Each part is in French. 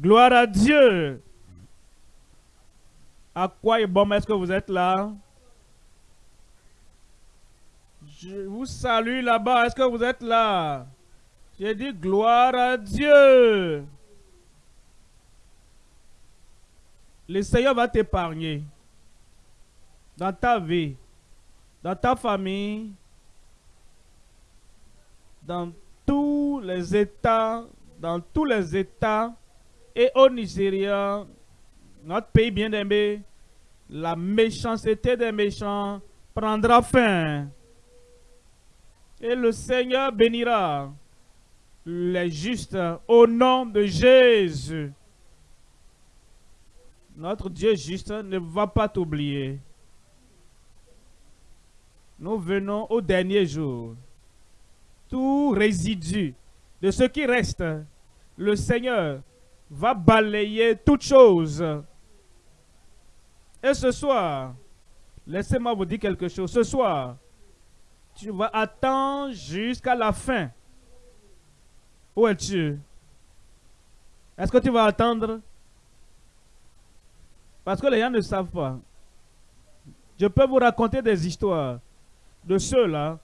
Gloire à Dieu. À quoi est bon est-ce que vous êtes là? Je vous salue là-bas. Est-ce que vous êtes là? J'ai dit gloire à Dieu. Le Seigneur va t'épargner dans ta vie, dans ta famille, dans tous les États, dans tous les États et au Nigeria, notre pays bien-aimé, la méchanceté des méchants prendra fin. Et le Seigneur bénira les justes au nom de Jésus. Notre Dieu juste ne va pas t'oublier. Nous venons au dernier jour. Tout résidu de ce qui reste, le Seigneur va balayer toutes choses. Et ce soir, laissez-moi vous dire quelque chose. Ce soir, tu vas attendre jusqu'à la fin. Où es-tu? Est-ce que tu vas attendre? Parce que les gens ne savent pas. Je peux vous raconter des histoires de ceux-là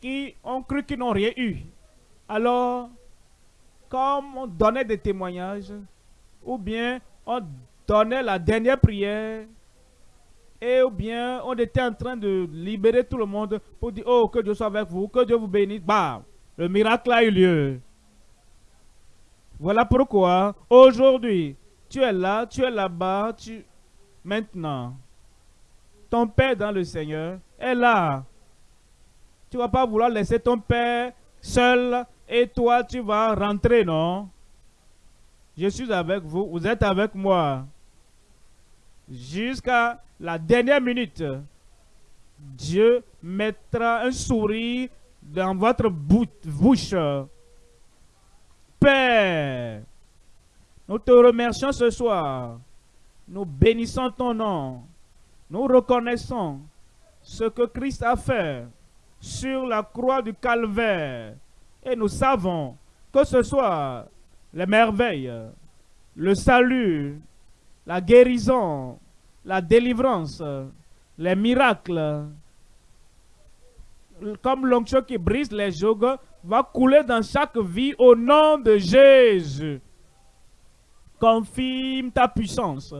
qui ont cru qu'ils n'ont rien eu. Alors, comme on donnait des témoignages, ou bien on donnait la dernière prière, et ou bien on était en train de libérer tout le monde pour dire, oh, que Dieu soit avec vous, que Dieu vous bénisse, bah, le miracle a eu lieu. Voilà pourquoi, aujourd'hui, tu es là, tu es là-bas, tu... Maintenant, ton Père dans le Seigneur est là. Tu ne vas pas vouloir laisser ton Père seul et toi, tu vas rentrer, non? Je suis avec vous, vous êtes avec moi. Jusqu'à la dernière minute, Dieu mettra un sourire dans votre bouche. Père, nous te remercions ce soir. Nous bénissons ton nom. Nous reconnaissons ce que Christ a fait sur la croix du calvaire. Et nous savons que ce soir, les merveilles, le salut, la guérison, la délivrance, les miracles, comme l'onction qui brise les jougs, va couler dans chaque vie au nom de Jésus. Confirme ta puissance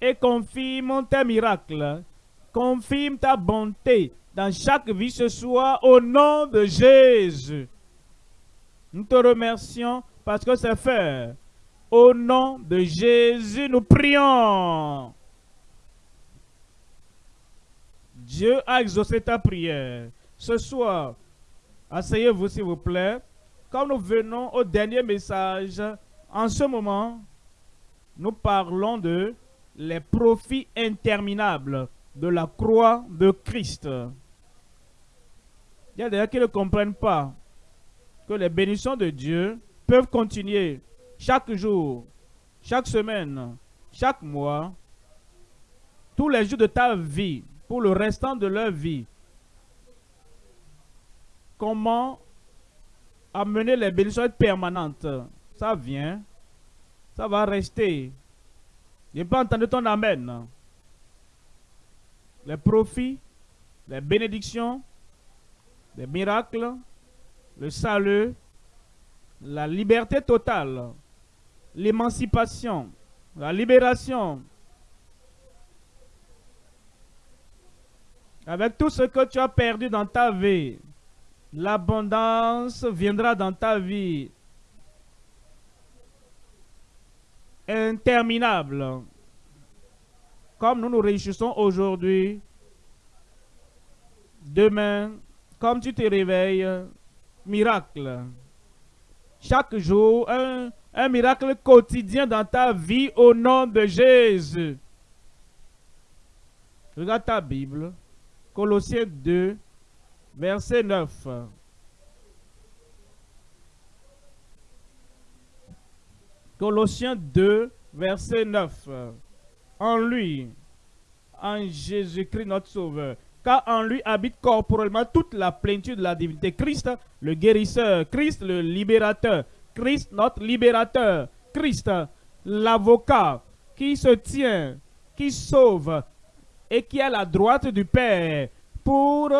et confirme tes miracles. Confirme ta bonté dans chaque vie ce soir au nom de Jésus. Nous te remercions parce que c'est fait. Au nom de Jésus, nous prions. Dieu a exaucé ta prière. Ce soir, asseyez-vous s'il vous plaît. Comme nous venons au dernier message, en ce moment, nous parlons de les profits interminables de la croix de Christ. Il y a des gens qui ne comprennent pas que les bénédictions de Dieu peuvent continuer chaque jour, chaque semaine, chaque mois, tous les jours de ta vie, pour le restant de leur vie. Comment amener les bénédictions permanentes? Ça vient, ça va rester. Je n'ai pas entendu ton Amen. Les profits, les bénédictions, les miracles, le salut, la liberté totale, l'émancipation, la libération. Avec tout ce que tu as perdu dans ta vie, l'abondance viendra dans ta vie. Interminable. Comme nous nous réjouissons aujourd'hui, demain, comme tu te réveilles, miracle. Chaque jour, un, miracle quotidien dans ta vie au nom de Jésus. Regarde ta Bible. Colossiens 2, verset 9. Colossiens 2, verset 9. En lui, en Jésus-Christ notre Sauveur, car en lui habite corporellement toute la plénitude de la divinité. Christ, le guérisseur, Christ, le libérateur, Christ, notre libérateur, Christ, l'avocat qui se tient, qui sauve et qui est à la droite du Père pour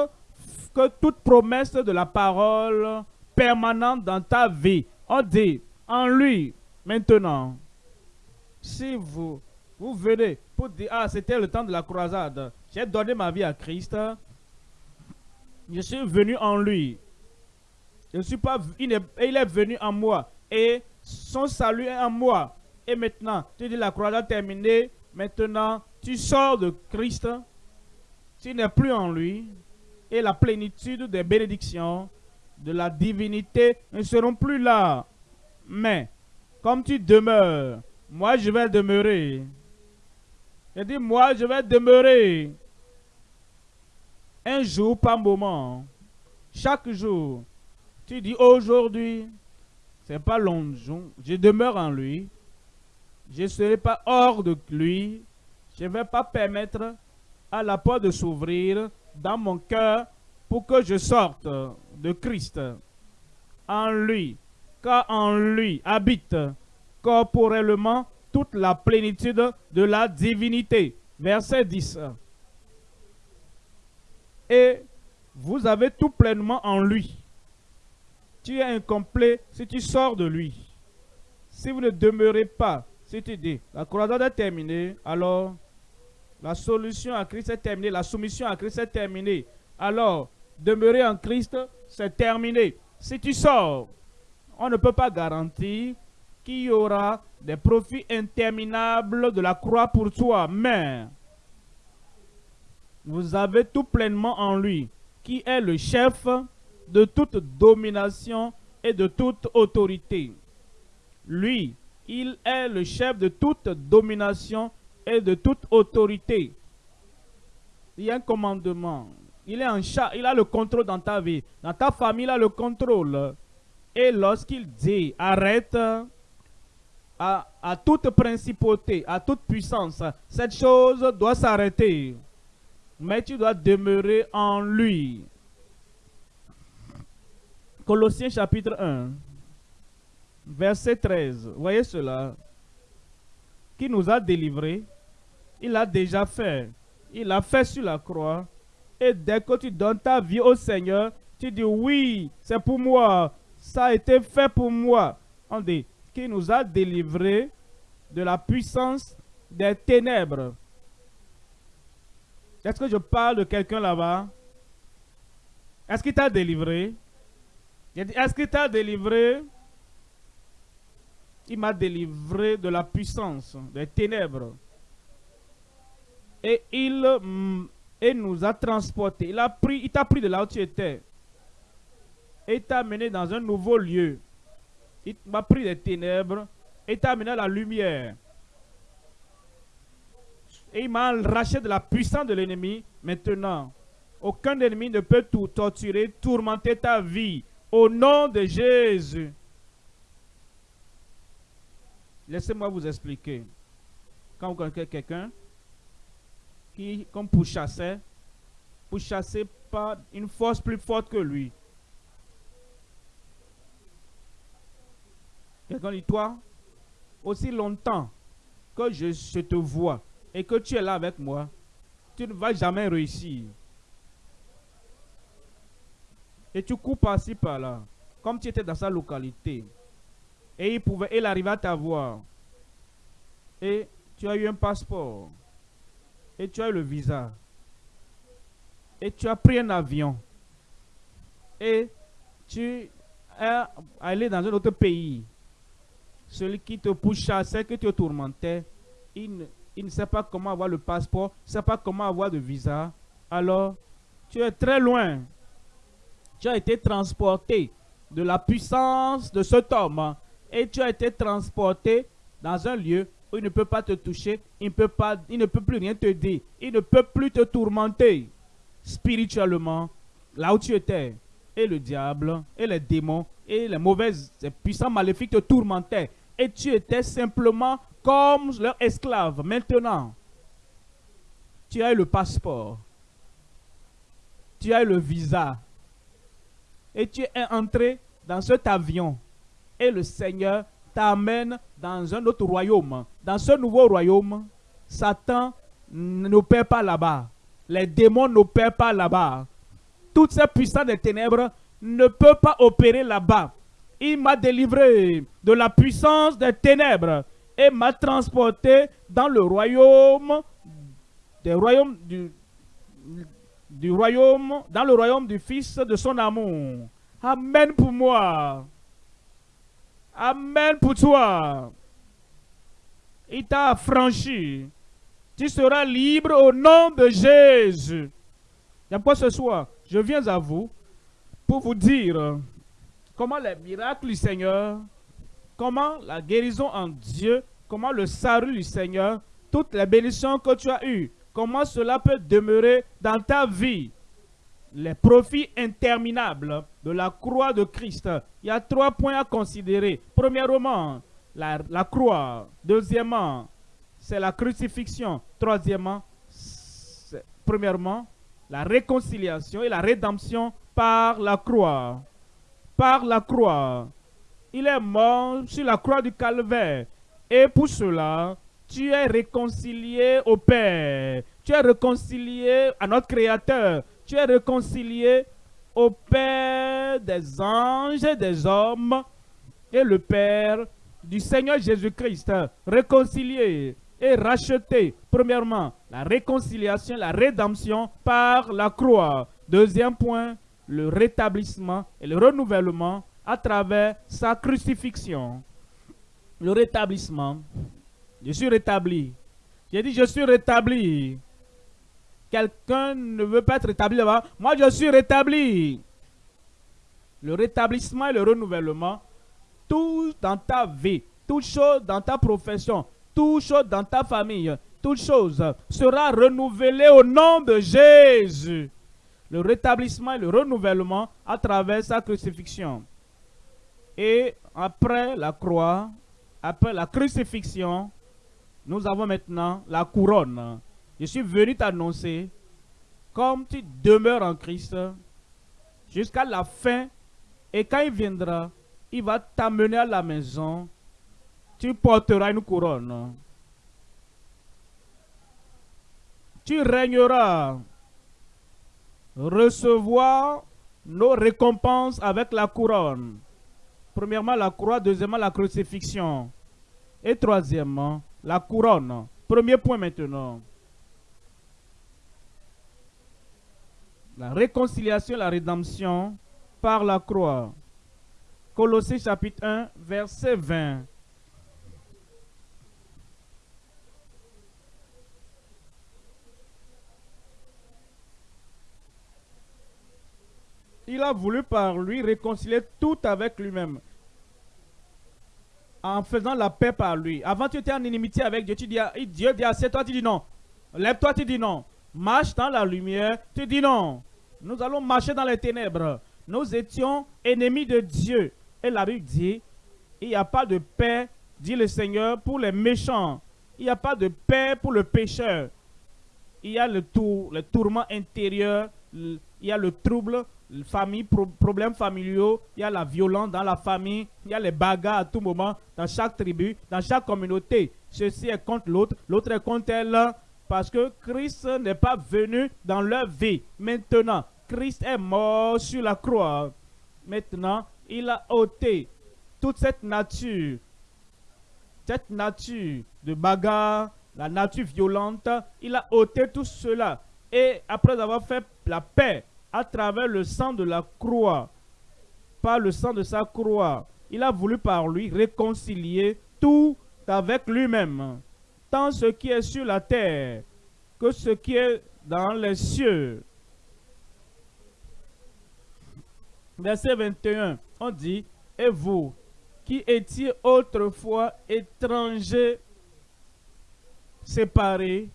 que toute promesse de la parole permanente dans ta vie, on dit en lui maintenant, si vous, vous venez pour dire, ah c'était le temps de la croisade, j'ai donné ma vie à Christ, je suis venu en lui. Je suis pas, il il est venu en moi et son salut est en moi. Et maintenant, tu dis la croisade terminée, maintenant tu sors de Christ, tu n'es plus en lui, et la plénitude des bénédictions de la divinité ne seront plus là. Mais, comme tu demeures, moi je vais demeurer. Je dis, moi je vais demeurer. Un jour par moment. Chaque jour. Tu dis, aujourd'hui, c'est pas longtemps. Je demeure en lui. Je ne serai pas hors de lui. Je ne vais pas permettre à la porte de s'ouvrir dans mon cœur pour que je sorte de Christ en lui, car en lui habite corporellement toute la plénitude de la divinité. Verset 10. Et vous avez tout pleinement en lui. Tu es incomplet si tu sors de lui. Si vous ne demeurez pas, si tu dis, la croisade est terminée, alors la solution à Christ est terminée, la soumission à Christ est terminée. Alors, demeurer en Christ, c'est terminé. Si tu sors, on ne peut pas garantir qu'il y aura des profits interminables de la croix pour toi. Mais vous avez tout pleinement en lui, qui est le chef de toute domination et de toute autorité. Lui, il est le chef de toute domination et de toute autorité. Il y a un commandement. Il est en chat, il a le contrôle dans ta vie. Dans ta famille, il a le contrôle. Et lorsqu'il dit arrête à, toute principauté, à toute puissance, cette chose doit s'arrêter. Mais tu dois demeurer en lui. Colossiens chapitre 1, verset 13. Voyez cela. Qui nous a délivrés, il a déjà fait. Il a fait sur la croix. Et dès que tu donnes ta vie au Seigneur, tu dis oui, c'est pour moi. Ça a été fait pour moi. On dit, qui nous a délivrés de la puissance des ténèbres. Est-ce que je parle de quelqu'un là-bas? Est-ce qu'il t'a délivré? Est-ce qu'il t'a délivré? Il m'a délivré de la puissance des ténèbres. Et il mm, nous a transportés. Il pris, il t'a pris de là où tu étais. Et t'a amené dans un nouveau lieu. Il m'a pris des ténèbres et t'a amené à la lumière. Et il m'a arraché de la puissance de l'ennemi. Maintenant, aucun ennemi ne peut tout torturer, tourmenter ta vie. Au nom de Jésus. Laissez-moi vous expliquer. Quand vous connaissez quelqu'un qui, comme pour chasser, pour chasser par une force plus forte que lui. Quelqu'un dit, toi, aussi longtemps que je, te vois et que tu es là avec moi, tu ne vas jamais réussir. Et tu coupes par-ci par-là, comme tu étais dans sa localité. Et il pouvait, il arrivait à t'avoir. Et tu as eu un passeport. Et tu as eu le visa. Et tu as pris un avion. Et tu es allé dans un autre pays. Celui qui te pousse chasser, que tu tourmentais, il ne, il ne sait pas comment avoir le passeport, ne sait pas comment avoir de visa. Alors, tu es très loin tu as été transporté de la puissance de cet homme et tu as été transporté dans un lieu où il ne peut pas te toucher, il ne peut, pas, il ne peut plus rien te dire, il ne peut plus te tourmenter spirituellement là où tu étais. Et le diable, et les démons, et les mauvaises, les puissants maléfiques te tourmentaient. Et tu étais simplement comme leur esclave. Maintenant, tu as eu le passeport. Tu as eu le visa et tu es entré dans cet avion et le Seigneur t'amène dans un autre royaume. Dans ce nouveau royaume, Satan n'opère pas là-bas. Les démons n'opèrent pas là-bas. Toutes ces puissances des ténèbres ne peuvent pas opérer là-bas. Il m'a délivré de la puissance des ténèbres et m'a transporté dans le royaume du, royaume, dans le royaume du Fils de son amour. Amen pour moi. Amen pour toi. Il t'a affranchi. Tu seras libre au nom de Jésus. Quoi ce soir, je viens à vous pour vous dire comment les miracles du Seigneur, comment la guérison en Dieu, comment le salut du Seigneur, toutes les bénédictions que tu as eues, comment cela peut demeurer dans ta vie. Les profits interminables de la croix de Christ. Il y a trois points à considérer. Premièrement, la, la croix. Deuxièmement, c'est la crucifixion. Troisièmement, premièrement, la réconciliation et la rédemption par la croix. Par la croix. Il est mort sur la croix du calvaire. Et pour cela, tu es réconcilié au Père. Tu es réconcilié à notre Créateur. Tu es réconcilié au Père des anges et des hommes et le Père du Seigneur Jésus-Christ. Réconcilié et racheté. Premièrement, la réconciliation, la rédemption par la croix. Deuxième point, le rétablissement et le renouvellement à travers sa crucifixion. Le rétablissement. Je suis rétabli. J'ai dit je suis rétabli. Quelqu'un ne veut pas être rétabli là-bas. Moi, je suis rétabli. Le rétablissement et le renouvellement, tout dans ta vie, toute chose dans ta profession, toute chose dans ta famille, toute chose sera renouvelée au nom de Jésus. Le rétablissement et le renouvellement à travers sa crucifixion. Et après la croix, après la crucifixion, nous avons maintenant la couronne. Je suis venu t'annoncer, comme tu demeures en Christ, jusqu'à la fin, et quand il viendra, il va t'amener à la maison, tu porteras une couronne. Tu régneras, recevoir nos récompenses avec la couronne. Premièrement, la croix, deuxièmement, la crucifixion. Et troisièmement, la couronne. Premier point maintenant. La réconciliation, la rédemption par la croix. Colossiens chapitre 1, verset 20. Il a voulu par lui réconcilier tout avec lui-même en faisant la paix par lui. Avant, tu étais en inimitié avec Dieu. Tu dis, Dieu dit assez, toi tu dis non. Lève-toi, tu dis non. Marche dans la lumière, tu dis non. Nous allons marcher dans les ténèbres. Nous étions ennemis de Dieu. Et la Bible dit, il n'y a pas de paix, dit le Seigneur, pour les méchants. Il n'y a pas de paix pour le pécheur. Il y a le, tour, le tourment intérieur, il y a le trouble famille, problèmes familiaux, il y a la violence dans la famille, il y a les bagarres à tout moment, dans chaque tribu, dans chaque communauté. Ceci est contre l'autre, l'autre est contre elle, parce que Christ n'est pas venu dans leur vie. Maintenant, Christ est mort sur la croix. Maintenant, il a ôté toute cette nature, cette nature de bagarre, la nature violente, il a ôté tout cela. Et après avoir fait la paix à travers le sang de la croix, par le sang de sa croix, il a voulu par lui réconcilier tout avec lui-même, tant ce qui est sur la terre que ce qui est dans les cieux. Verset 21, on dit, Et vous, qui étiez autrefois étrangers, séparés,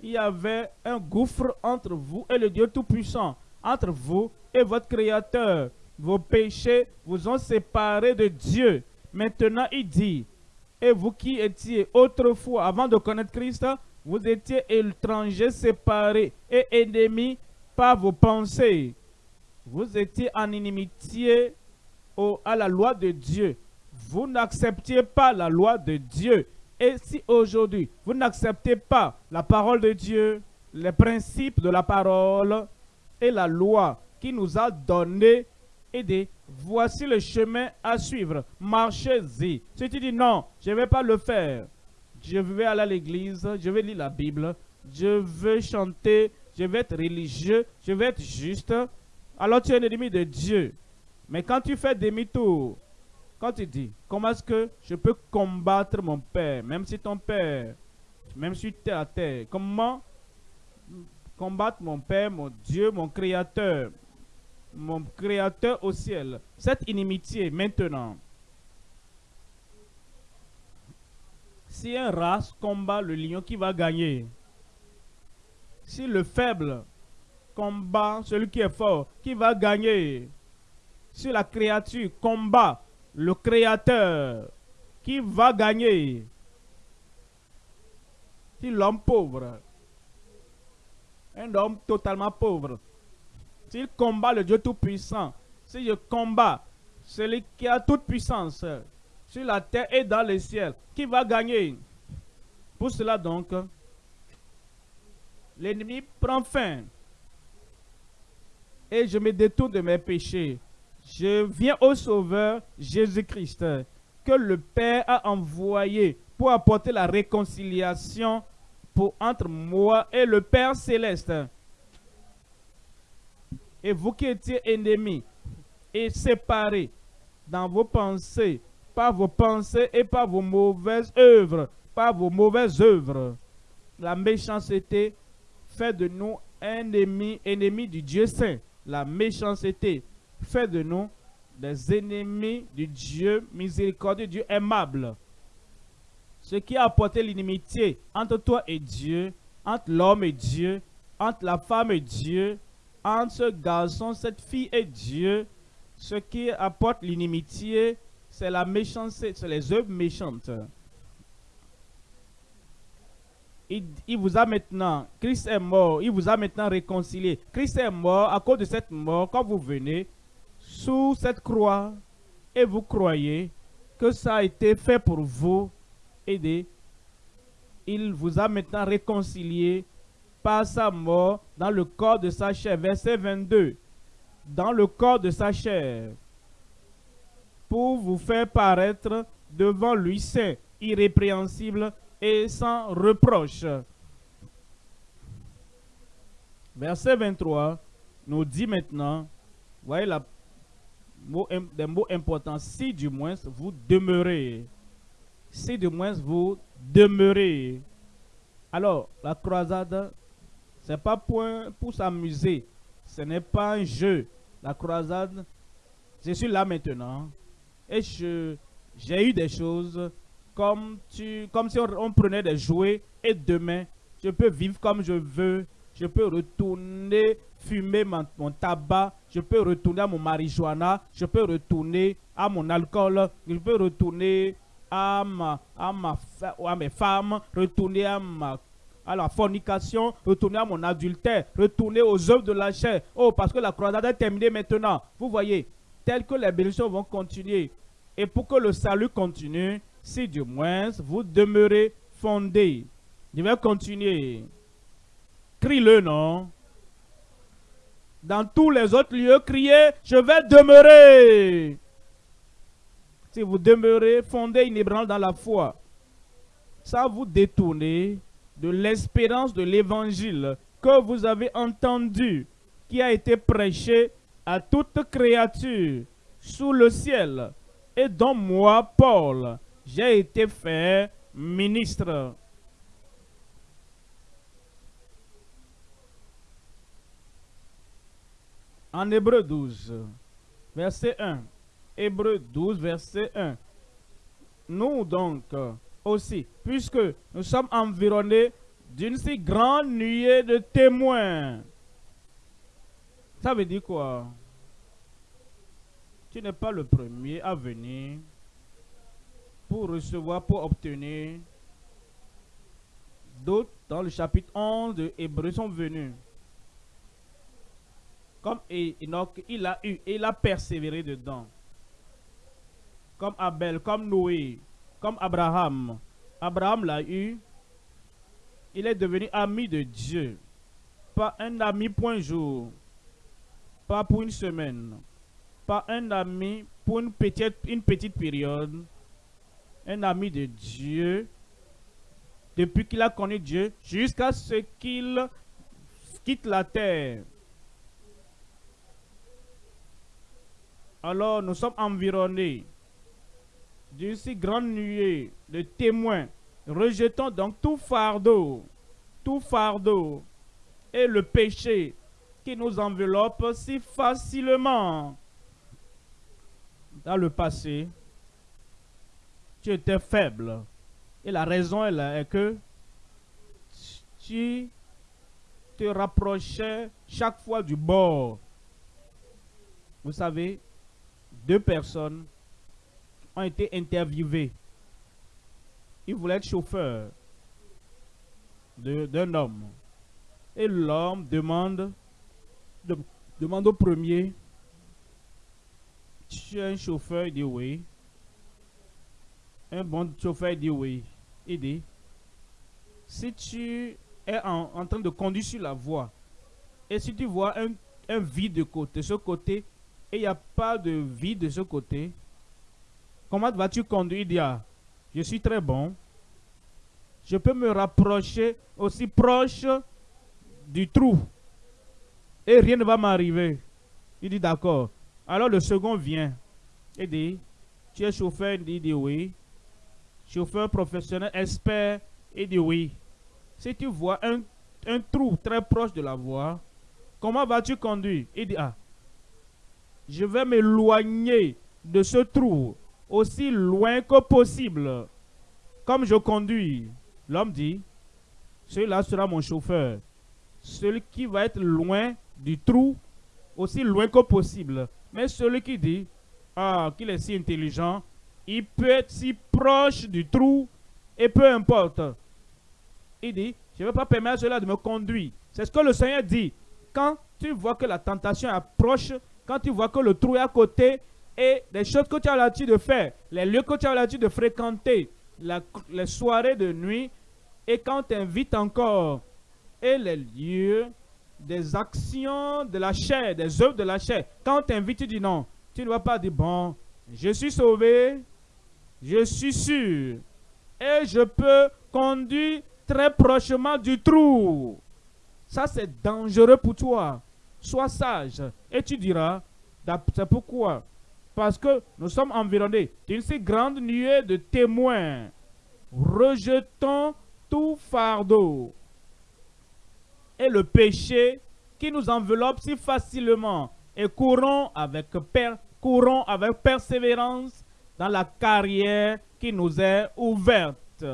il y avait un gouffre entre vous et le Dieu Tout-Puissant entre vous et votre Créateur. Vos péchés vous ont séparés de Dieu. Maintenant, il dit, et vous qui étiez autrefois, avant de connaître Christ, vous étiez étrangers séparés et ennemis par vos pensées. Vous étiez en inimitié à la loi de Dieu. vous n'acceptiez pas la loi de Dieu, et si aujourd'hui vous n'acceptez pas la parole de Dieu, les principes de la parole et la loi qui nous a donné et dit, voici le chemin à suivre, marchez-y. Si tu dis non, je ne vais pas le faire, je vais aller à l'église, je vais lire la Bible, je vais chanter, je vais être religieux, je vais être juste, alors tu es un ennemi de Dieu. Mais quand tu fais demi-tour, quand tu dis, comment est-ce que je peux combattre mon père, même si ton père, même si tu es à terre, comment combattre mon père, mon Dieu, mon créateur, mon créateur au ciel, cette inimitié maintenant. Si un race combat le lion, qui va gagner Si le faible combat celui qui est fort, qui va gagner Si la créature combat le créateur, qui va gagner Si l'homme pauvre, un homme totalement pauvre, s'il combat le Dieu Tout-Puissant, si je combats celui qui a toute puissance sur la terre et dans le ciel, qui va gagner? Pour cela donc, l'ennemi prend fin. Et je me détourne de mes péchés. Je viens au Sauveur Jésus-Christ que le Père a envoyé pour apporter la réconciliation entre moi et le Père céleste. Et vous qui étiez ennemis et séparés dans vos pensées, par vos pensées et par vos mauvaises œuvres, par vos mauvaises œuvres, la méchanceté fait de nous ennemis, ennemis du Dieu saint. La méchanceté fait de nous des ennemis du Dieu miséricordieux, Dieu aimable. Ce qui a apporté l'inimitié entre toi et Dieu, entre l'homme et Dieu, entre la femme et Dieu, entre ce garçon, cette fille et Dieu, ce qui apporte l'inimitié, c'est la méchanceté, c'est les œuvres méchantes. Il, il, vous a maintenant, Christ est mort, il vous a maintenant réconcilié. Christ est mort à cause de cette mort, quand vous venez sous cette croix et vous croyez que ça a été fait pour vous aider, il vous a maintenant réconcilié par sa mort dans le corps de sa chair. Verset 22. Dans le corps de sa chair. Pour vous faire paraître devant lui saint, irrépréhensible et sans reproche. Verset 23 nous dit maintenant, voyez des mots importants, si du moins vous demeurez. Si du moins vous demeurez. Alors, la croisade ce n'est pas pour, pour s'amuser. Ce n'est pas un jeu. La croisade, je suis là maintenant. Et j'ai eu des choses comme, tu, comme si on, prenait des jouets. Et demain, je peux vivre comme je veux. Je peux retourner fumer mon, tabac. Je peux retourner à mon marijuana. Je peux retourner à mon alcool. Je peux retourner à, ma, à, ma, à mes femmes. Retourner à ma à la fornication, retourner à mon adultère, retourner aux œuvres de la chair. Oh, parce que la croisade est terminée maintenant. Vous voyez, tel que les bénédictions vont continuer. Et pour que le salut continue, si du moins vous demeurez fondé. Je vais continuer. Crie-le, non? Dans tous les autres lieux, criez, je vais demeurer. Vous demeurez fondé, inébranlable dans la foi, ça vous détourner de l'espérance de l'évangile que vous avez entendu, qui a été prêché à toute créature sous le ciel, et dont moi, Paul, j'ai été fait ministre. En Hébreu 12, verset 1. Hébreu 12, verset 1. Nous donc, aussi, puisque nous sommes environnés d'une si grande nuée de témoins. Ça veut dire quoi? Tu n'es pas le premier à venir pour recevoir, pour obtenir. D'autres, dans le chapitre 11 de Hébreu, sont venus. Comme Enoch, il a eu, il a persévéré dedans. Comme Abel, comme Noé, comme Abraham. Abraham l'a eu. Il est devenu ami de Dieu. Pas un ami point jour. Pas pour une semaine. Pas un ami pour une petite, une petite période. Un ami de Dieu. Depuis qu'il a connu Dieu, jusqu'à ce qu'il quitte la terre. Alors nous sommes environnés d'une si grande nuée de témoins. Rejetons donc tout fardeau, tout fardeau et le péché qui nous enveloppe si facilement. Dans le passé, tu étais faible. Et la raison est que tu te rapprochais chaque fois du bord. Vous savez, deux personnes ont été interviewées. Ils voulaient être chauffeurs d'un homme. Et l'homme demande, demande au premier, tu es un chauffeur, il dit oui. Un bon chauffeur, il dit oui. Il dit, si tu es en, train de conduire sur la voie, et si tu vois un, un vide de côté, ce côté, et il n'y a pas de vie de ce côté, comment vas-tu conduire Il dit, je suis très bon. Je peux me rapprocher aussi proche du trou. Et rien ne va m'arriver. Il dit, d'accord. Alors le second vient. Il dit, tu es chauffeur? Il dit oui. Chauffeur professionnel, expert? Il dit oui. Si tu vois un, un trou très proche de la voie, comment vas-tu conduire? Il dit, ah, je vais m'éloigner de ce trou aussi loin que possible. Comme je conduis, l'homme dit, celui-là sera mon chauffeur. Celui qui va être loin du trou, aussi loin que possible. Mais celui qui dit, ah, qu'il est si intelligent, il peut être si proche du trou, et peu importe. Il dit, je ne vais pas permettre celui-là de me conduire. C'est ce que le Seigneur dit. Quand tu vois que la tentation approche, quand tu vois que le trou est à côté et les choses que tu as l'habitude de faire, les lieux que tu as l'habitude de fréquenter, les soirées de nuit, et quand tu invites encore, et les lieux des actions de la chair, des œuvres de la chair, quand tu invites, tu dis non, tu ne vas pas dire bon, je suis sauvé, je suis sûr, et je peux conduire très prochement du trou. Ça, c'est dangereux pour toi sois sage. Et tu diras, c'est pourquoi Parce que nous sommes environnés d'une si grande nuée de témoins. Rejetons tout fardeau et le péché qui nous enveloppe si facilement et courons avec, courons avec persévérance dans la carrière qui nous est ouverte.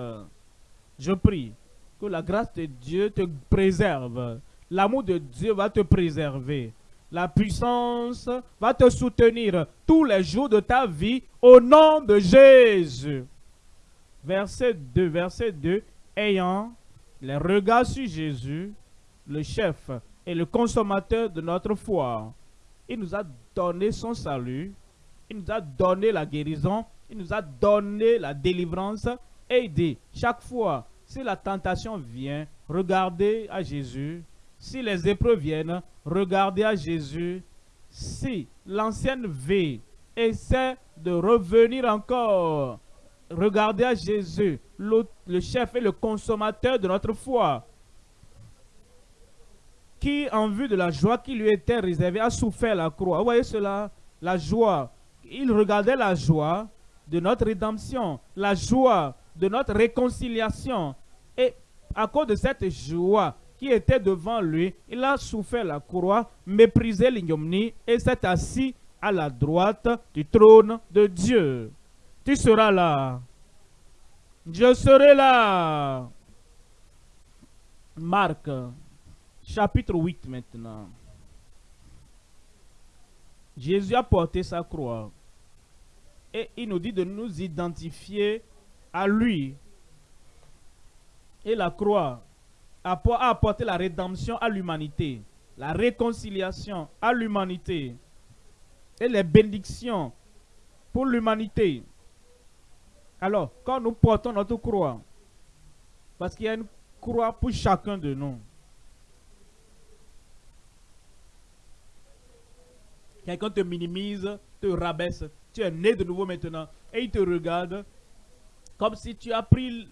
Je prie que la grâce de Dieu te préserve L'amour de Dieu va te préserver. La puissance va te soutenir tous les jours de ta vie au nom de Jésus. Verset 2, verset 2. Ayant les regards sur Jésus, le chef et le consommateur de notre foi. Il nous a donné son salut. Il nous a donné la guérison. Il nous a donné la délivrance. Et il dit, chaque fois, si la tentation vient, regardez à Jésus si les épreuves viennent, regardez à Jésus. Si l'ancienne vie essaie de revenir encore, regardez à Jésus, le, chef et le consommateur de notre foi, qui, en vue de la joie qui lui était réservée, a souffert la croix. Vous voyez cela? La joie. Il regardait la joie de notre rédemption, la joie de notre réconciliation. Et à cause de cette joie, qui était devant lui, il a souffert la croix, méprisé l'ignominie et s'est assis à la droite du trône de Dieu. Tu seras là. Je serai là. Marc, chapitre 8 maintenant. Jésus a porté sa croix. Et il nous dit de nous identifier à lui. Et la croix a apporté la rédemption à l'humanité, la réconciliation à l'humanité et les bénédictions pour l'humanité. Alors, quand nous portons notre croix, parce qu'il y a une croix pour chacun de nous. Quelqu'un te minimise, te rabaisse. Tu es né de nouveau maintenant. Et il te regarde comme si tu as pris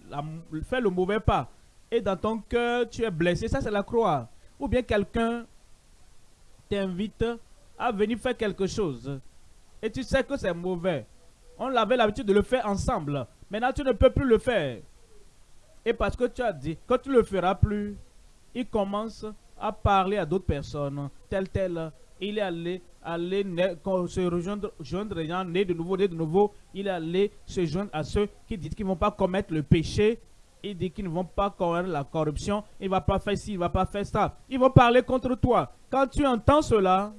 fait le mauvais pas. Et dans ton cœur, tu es blessé. Ça, c'est la croix. Ou bien quelqu'un t'invite à venir faire quelque chose. Et tu sais que c'est mauvais. On avait l'habitude de le faire ensemble. Maintenant, tu ne peux plus le faire. Et parce que tu as dit que tu ne le feras plus, il commence à parler à d'autres personnes, tel, tel. Il est allé, allé se rejoindre, joindre gens de nouveau, de nouveau. Il est allé se joindre à ceux qui disent qu'ils ne vont pas commettre le péché. Il dit qu'ils ne vont pas commettre la corruption. Il ne va pas faire ci, il ne va pas faire ça. Ils vont parler contre toi. Quand tu entends cela,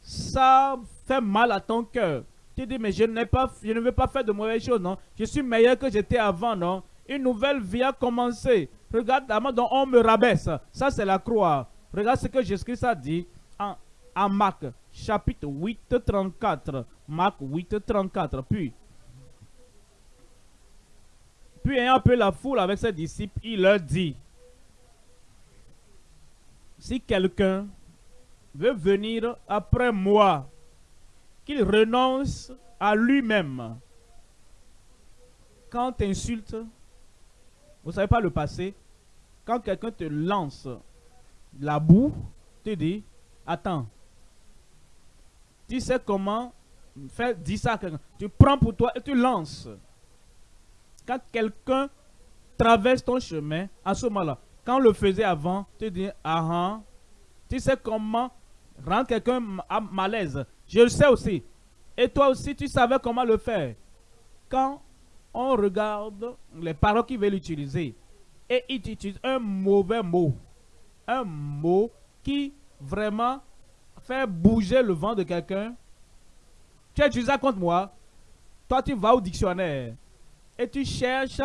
ça fait mal à ton cœur. Tu dis, mais je, ne veux pas faire de mauvaises choses, non? Je suis meilleur que j'étais avant, non? Une nouvelle vie a commencé. Regarde la main dont on me rabaisse. Ça, c'est la croix. Regarde ce que Jésus-Christ a dit en, en Marc, chapitre 8, 34. Marc 8, 34. Puis, puis ayant appelé la foule avec ses disciples, il leur dit, si quelqu'un veut venir après moi, qu'il renonce à lui-même. Quand tu insultes, vous ne savez pas le passé, quand quelqu'un te lance la boue, tu dis, attends, tu sais comment faire, dis ça quelqu'un. Tu prends pour toi et tu lances. Quand quelqu'un traverse ton chemin, à ce moment-là, quand on le faisait avant, tu dis, ah, ah tu sais comment rendre quelqu'un mal l'aise. Je le sais aussi. Et toi aussi, tu savais comment le faire. Quand on regarde les paroles qu'il veut utiliser et il utilise un mauvais mot, un mot qui vraiment fait bouger le vent de quelqu'un, tu as ça contre moi, toi tu vas au dictionnaire et tu cherches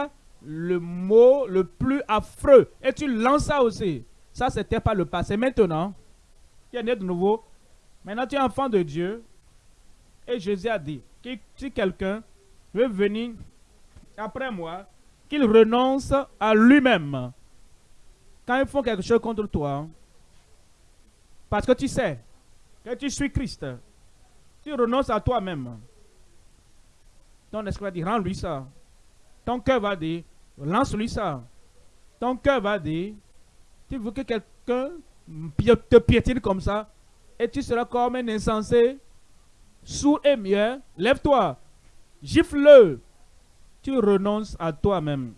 le mot le plus affreux et tu lances ça aussi. Ça, c'était pas le passé. Maintenant, tu es né de nouveau, Maintenant, tu es enfant de Dieu. Et Jésus a dit que si quelqu'un veut venir après moi, qu'il renonce à lui-même. Quand ils font quelque chose contre toi, parce que tu sais que tu suis Christ, tu renonces à toi-même. Ton esprit dire, rends-lui ça. Ton cœur va dire, lance-lui ça. Ton cœur va dire, tu veux que quelqu'un te piétine comme ça, et tu seras comme un insensé, sourd et mieux. Lève-toi, gifle-le. Tu renonces à toi-même.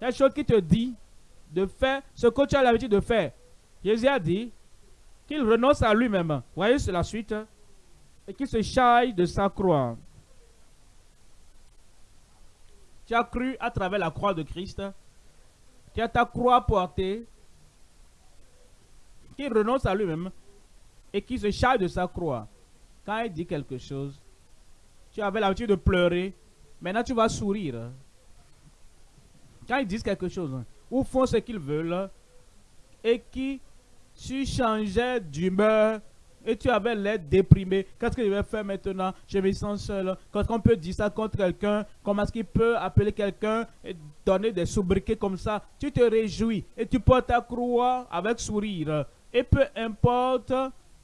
La chose qui te dit de faire ce que tu as l'habitude de faire. Jésus a dit qu'il renonce à lui-même. Voyez, c'est la suite. Et qu'il se chaille de sa croix. Tu as cru à travers la croix de Christ. Tu as ta croix portée. Qu'il renonce à lui-même et qui se charge de sa croix. Quand il dit quelque chose, tu avais l'habitude de pleurer, maintenant tu vas sourire. Quand ils disent quelque chose, ou font ce qu'ils veulent, et qui tu changeais d'humeur, et tu avais l'air déprimé. Qu'est-ce que je vais faire maintenant? Je me sens seul. Quand on peut dire ça contre quelqu'un, comment est-ce qu'il peut appeler quelqu'un et donner des sobriquets comme ça? Tu te réjouis et tu portes ta croix avec sourire. Et peu importe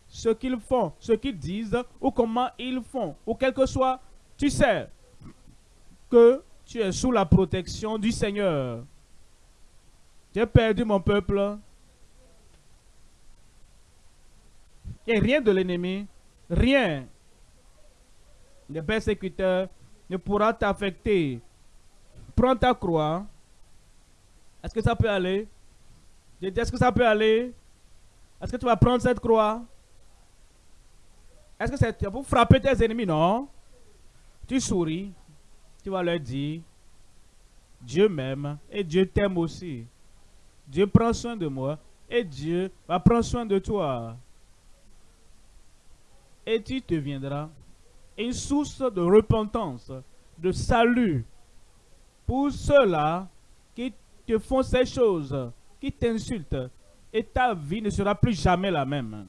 ce qu'ils font, ce qu'ils disent ou comment ils font, ou quel que soit, tu sais que tu es sous la protection du Seigneur. J'ai perdu mon peuple. Et rien de l'ennemi, rien des persécuteurs ne pourra t'affecter. Prends ta croix. Est-ce que ça peut aller? Est-ce que ça peut aller? Est-ce que tu vas prendre cette croix? Est-ce que c'est pour frapper tes ennemis? Non. Tu souris. Tu vas leur dire, Dieu m'aime et Dieu t'aime aussi. Dieu prend soin de moi et Dieu va prendre soin de toi. Et tu deviendras une source de repentance, de salut pour ceux-là qui te font ces choses, qui t'insultent. Et ta vie ne sera plus jamais la même.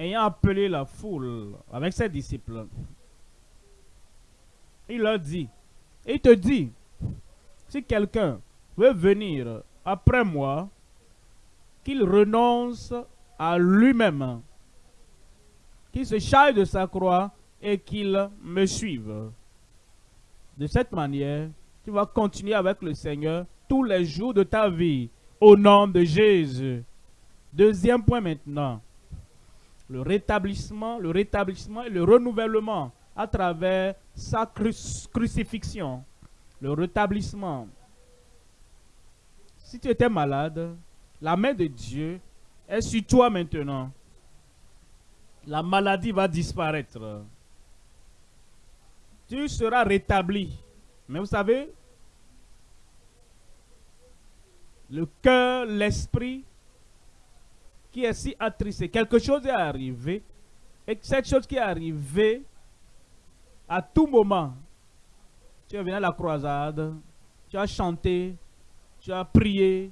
ayant appelé la foule avec ses disciples, il leur dit, il te dit, si quelqu'un veut venir après moi, qu'il renonce à lui-même, qu'il se charge de sa croix et qu'il me suive. De cette manière, tu vas continuer avec le Seigneur tous les jours de ta vie, au nom de Jésus. Deuxième point maintenant, le rétablissement, le rétablissement et le renouvellement à travers sa crucifixion. Le rétablissement. Si tu étais malade, la main de Dieu est sur toi maintenant. La maladie va disparaître. Tu seras rétabli. Mais vous savez, le cœur, l'esprit qui est si attristé, quelque chose est arrivé, et cette chose qui est arrivée, à tout moment, tu es venu à la croisade, tu as chanté, tu as prié,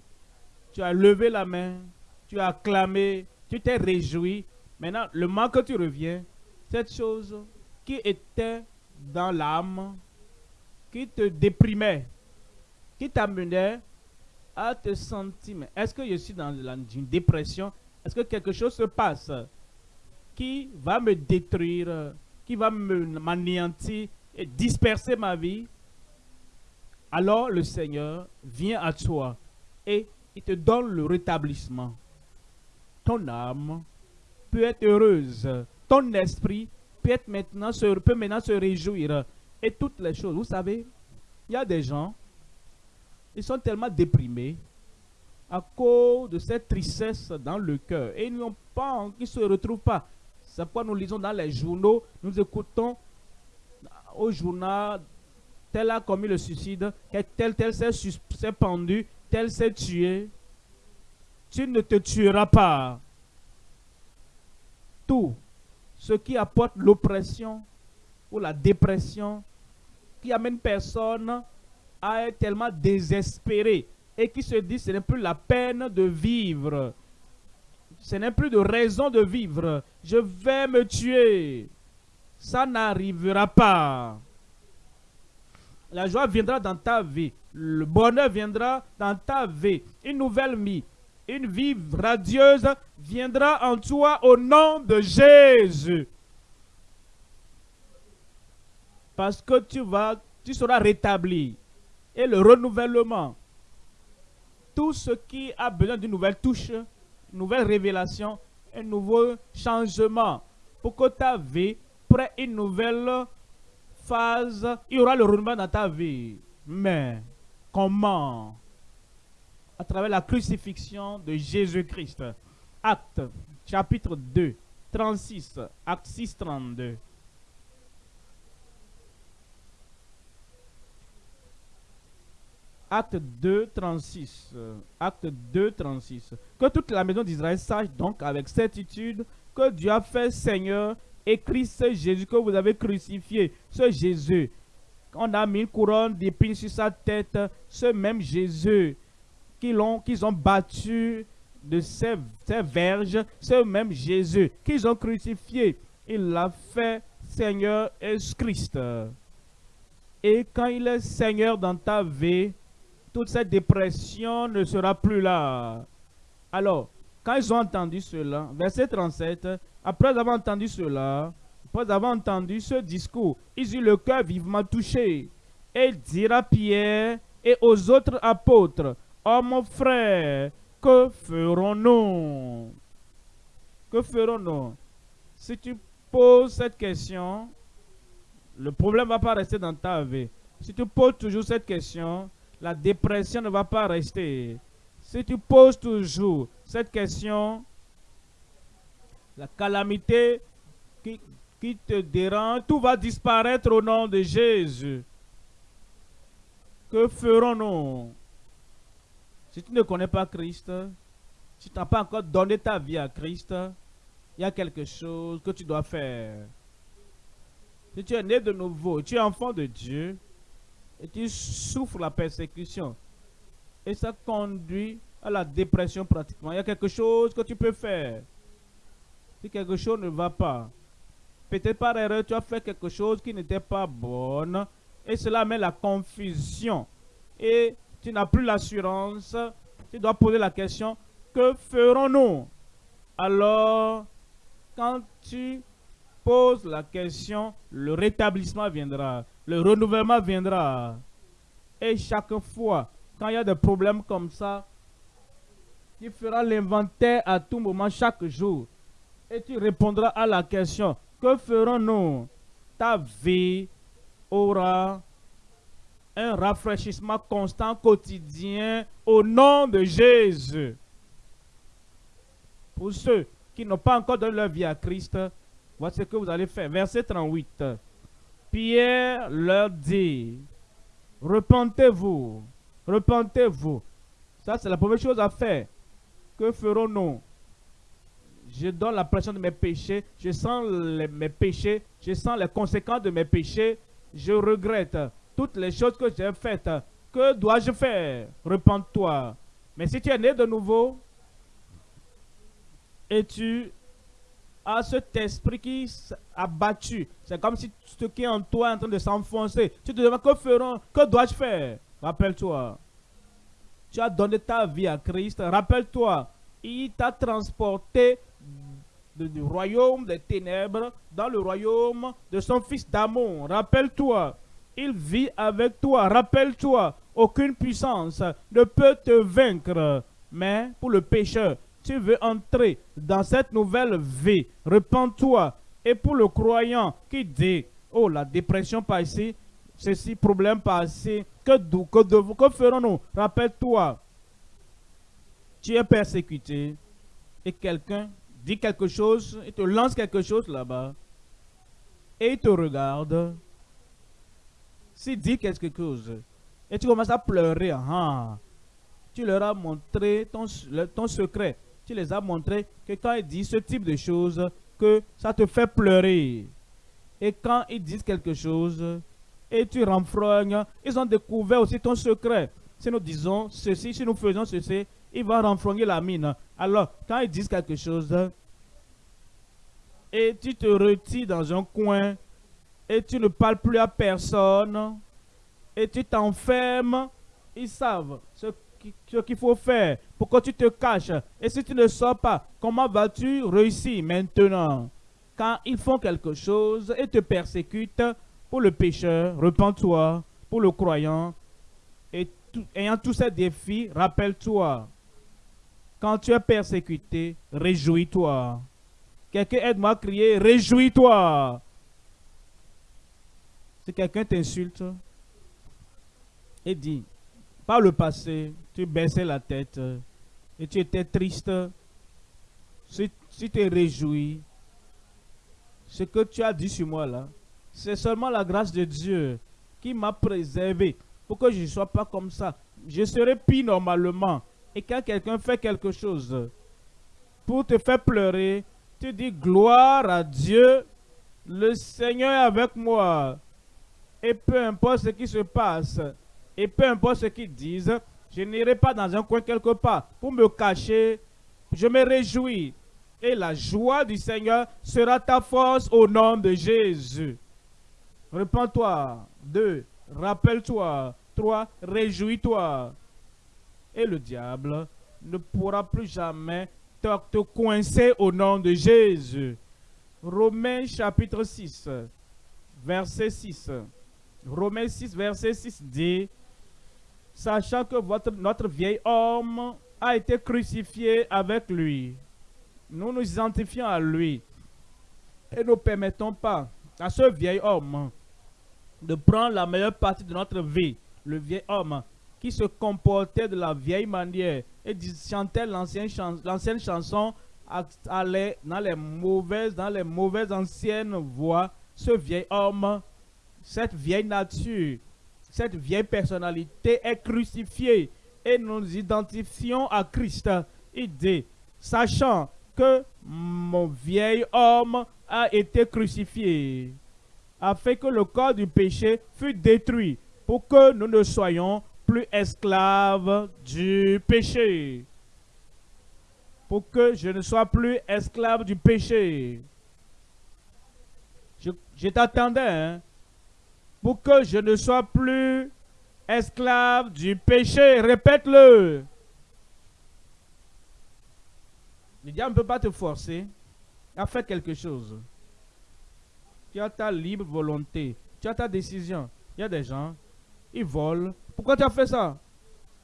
tu as levé la main, tu as acclamé, tu t'es réjoui. Maintenant, le moment que tu reviens, cette chose qui était dans l'âme, qui te déprimait, qui t'amenait à te sentir, est-ce que je suis dans une dépression? Est-ce que quelque chose se passe qui va me détruire, qui va m'anéantir et disperser ma vie? Alors le Seigneur vient à toi et te donne le rétablissement. Ton âme peut être heureuse. Ton esprit peut, être maintenant, peut maintenant se réjouir et toutes les choses. Vous savez, il y a des gens, ils sont tellement déprimés à cause de cette tristesse dans le cœur. Et ils n'ont pas, ils ne se retrouvent pas. C'est pourquoi nous lisons dans les journaux, nous écoutons au journal, tel a commis le suicide, tel, tel s'est pendu, tel s'est tué. Tu ne te tueras pas. Tout ce qui apporte l'oppression ou la dépression qui amène personne à être tellement désespéré et qui se dit ce n'est plus la peine de vivre. Ce n'est plus de raison de vivre. Je vais me tuer. Ça n'arrivera pas. La joie viendra dans ta vie. Le bonheur viendra dans ta vie. Une nouvelle vie, une vie radieuse viendra en toi au nom de Jésus. Parce que tu seras rétabli. Et le renouvellement, tout ce qui a besoin d'une nouvelle touche, une nouvelle révélation, un nouveau changement, pour que ta vie prenne une nouvelle phase, il y aura le renouvellement dans ta vie. Mais comment À travers la crucifixion de Jésus-Christ. Acte chapitre 2, 36, acte 6, 32. Acte 2, 36. Acte 2, 36. Que toute la maison d'Israël sache donc avec certitude que Dieu a fait Seigneur et Christ Jésus que vous avez crucifié. Ce Jésus, on a mis une couronne d'épines sur sa tête. Ce même Jésus qu'ils ont, battu de ces, ces verges. Ce même Jésus qu'ils ont crucifié. Il l'a fait Seigneur et Christ. Et quand il est Seigneur dans ta vie, toute cette dépression ne sera plus là. Alors, quand ils ont entendu cela, verset 37, après avoir entendu cela, après avoir entendu ce discours, ils eurent le cœur vivement touché. Et il dira à Pierre et aux autres apôtres, Oh mon frère, que ferons-nous? Que ferons-nous Si tu poses cette question, le problème ne va pas rester dans ta vie. Si tu poses toujours cette question, la dépression ne va pas rester. Si tu poses toujours cette question, la calamité qui, qui te dérange, tout va disparaître au nom de Jésus. Que ferons-nous? Si tu ne connais pas Christ, si tu n'as pas encore donné ta vie à Christ, il y a quelque chose que tu dois faire. Si tu es né de nouveau, tu es enfant de Dieu, et tu souffres la persécution. Et ça conduit à la dépression pratiquement. Il y a quelque chose que tu peux faire. si quelque chose ne va pas. Peut-être par erreur, tu as fait quelque chose qui n'était pas bonne et cela met la confusion. Et tu n'as plus l'assurance. Tu dois poser la question, que ferons-nous? Alors, quand tu poses la question, le rétablissement viendra, le renouvellement viendra. Et chaque fois, quand il y a des problèmes comme ça, tu feras l'inventaire à tout moment, chaque jour. Et tu répondras à la question, que ferons-nous? Ta vie aura un rafraîchissement constant, quotidien, au nom de Jésus. Pour ceux qui n'ont pas encore donné leur vie à Christ, voici ce que vous allez faire. Verset 38. Pierre leur dit, repentez-vous, repentez-vous. Ça, c'est la première chose à faire. Que ferons-nous? Je donne la pression de mes péchés, je sens mes péchés, je sens les conséquences de mes péchés, je regrette toutes les choses que j'ai faites. Que dois-je faire? Repends-toi. Mais si tu es né de nouveau et tu as cet esprit qui a battu, c'est comme si ce qui est en toi est en train de s'enfoncer. Tu te demandes que feront, que dois-je faire? Rappelle-toi. Tu as donné ta vie à Christ. Rappelle-toi, il t'a transporté du royaume des ténèbres dans le royaume de son fils d'amour. Rappelle-toi, il vit avec toi. Rappelle-toi, aucune puissance ne peut te vaincre. Mais pour le pécheur, tu veux entrer dans cette nouvelle vie. Repends-toi. Et pour le croyant qui dit, oh la dépression passée, ceci, problème passé, que, que, que ferons-nous Rappelle-toi, tu es persécuté et quelqu'un dit quelque chose, il te lance quelque chose là-bas et il te regarde s'il dit quelque chose et tu commences à pleurer, ah, tu leur as montré ton, ton secret. Tu les as montré que quand ils disent ce type de choses, que ça te fait pleurer. Et quand ils disent quelque chose et tu renfrognes, ils ont découvert aussi ton secret. Si nous disons ceci, si nous faisons ceci, il va renfrogner la mine. Alors, quand ils disent quelque chose, et tu te retires dans un coin, et tu ne parles plus à personne et tu t'enfermes, ils savent ce qu'il faut faire, pourquoi tu te caches? Et si tu ne sors pas, comment vas-tu réussir maintenant? Quand ils font quelque chose et te persécutent, pour le pécheur, repens-toi, pour le croyant, et ayant tous ces défis, rappelle-toi, quand tu es persécuté, réjouis-toi. Quelqu'un aide-moi à crier, réjouis-toi. Si quelqu'un t'insulte et dit, par le passé, tu baissais la tête et tu étais triste, si, tu te réjouis, ce que tu as dit sur moi là, c'est seulement la grâce de Dieu qui m'a préservé pour que je ne sois pas comme ça. Je serai pire normalement. Et quand quelqu'un fait quelque chose pour te faire pleurer, tu dis gloire à Dieu, le Seigneur est avec moi. Et peu importe ce qui se passe, et peu importe ce qu'ils disent, je n'irai pas dans un coin quelque part pour me cacher. Je me réjouis. Et la joie du Seigneur sera ta force au nom de Jésus. Repends-toi. Deux, rappelle-toi. Trois, réjouis-toi. Et le diable ne pourra plus jamais te, coincer au nom de Jésus. Romains chapitre 6, verset 6. Romains 6, verset 6 dit, sachant que votre, notre vieil homme a été crucifié avec lui. Nous nous identifions à lui et ne permettons pas à ce vieil homme de prendre la meilleure partie de notre vie. Le vieil homme qui se comportait de la vieille manière et chantait l'ancienne chanson allait dans les mauvaises, dans les mauvaises anciennes voix. Ce vieil homme cette vieille nature, cette vieille personnalité est crucifiée et nous nous identifions à Christ. Il dit, sachant que mon vieil homme a été crucifié, afin que le corps du péché fût détruit, pour que nous ne soyons plus esclaves du péché. pour que je ne sois plus esclave du péché. Je, t'attendais, hein, pour que je ne sois plus esclave du péché. Répète-le. Le diable ne peut pas te forcer à faire quelque chose. Tu as ta libre volonté. Tu as ta décision. Il y a des gens, ils volent. Pourquoi tu as fait ça?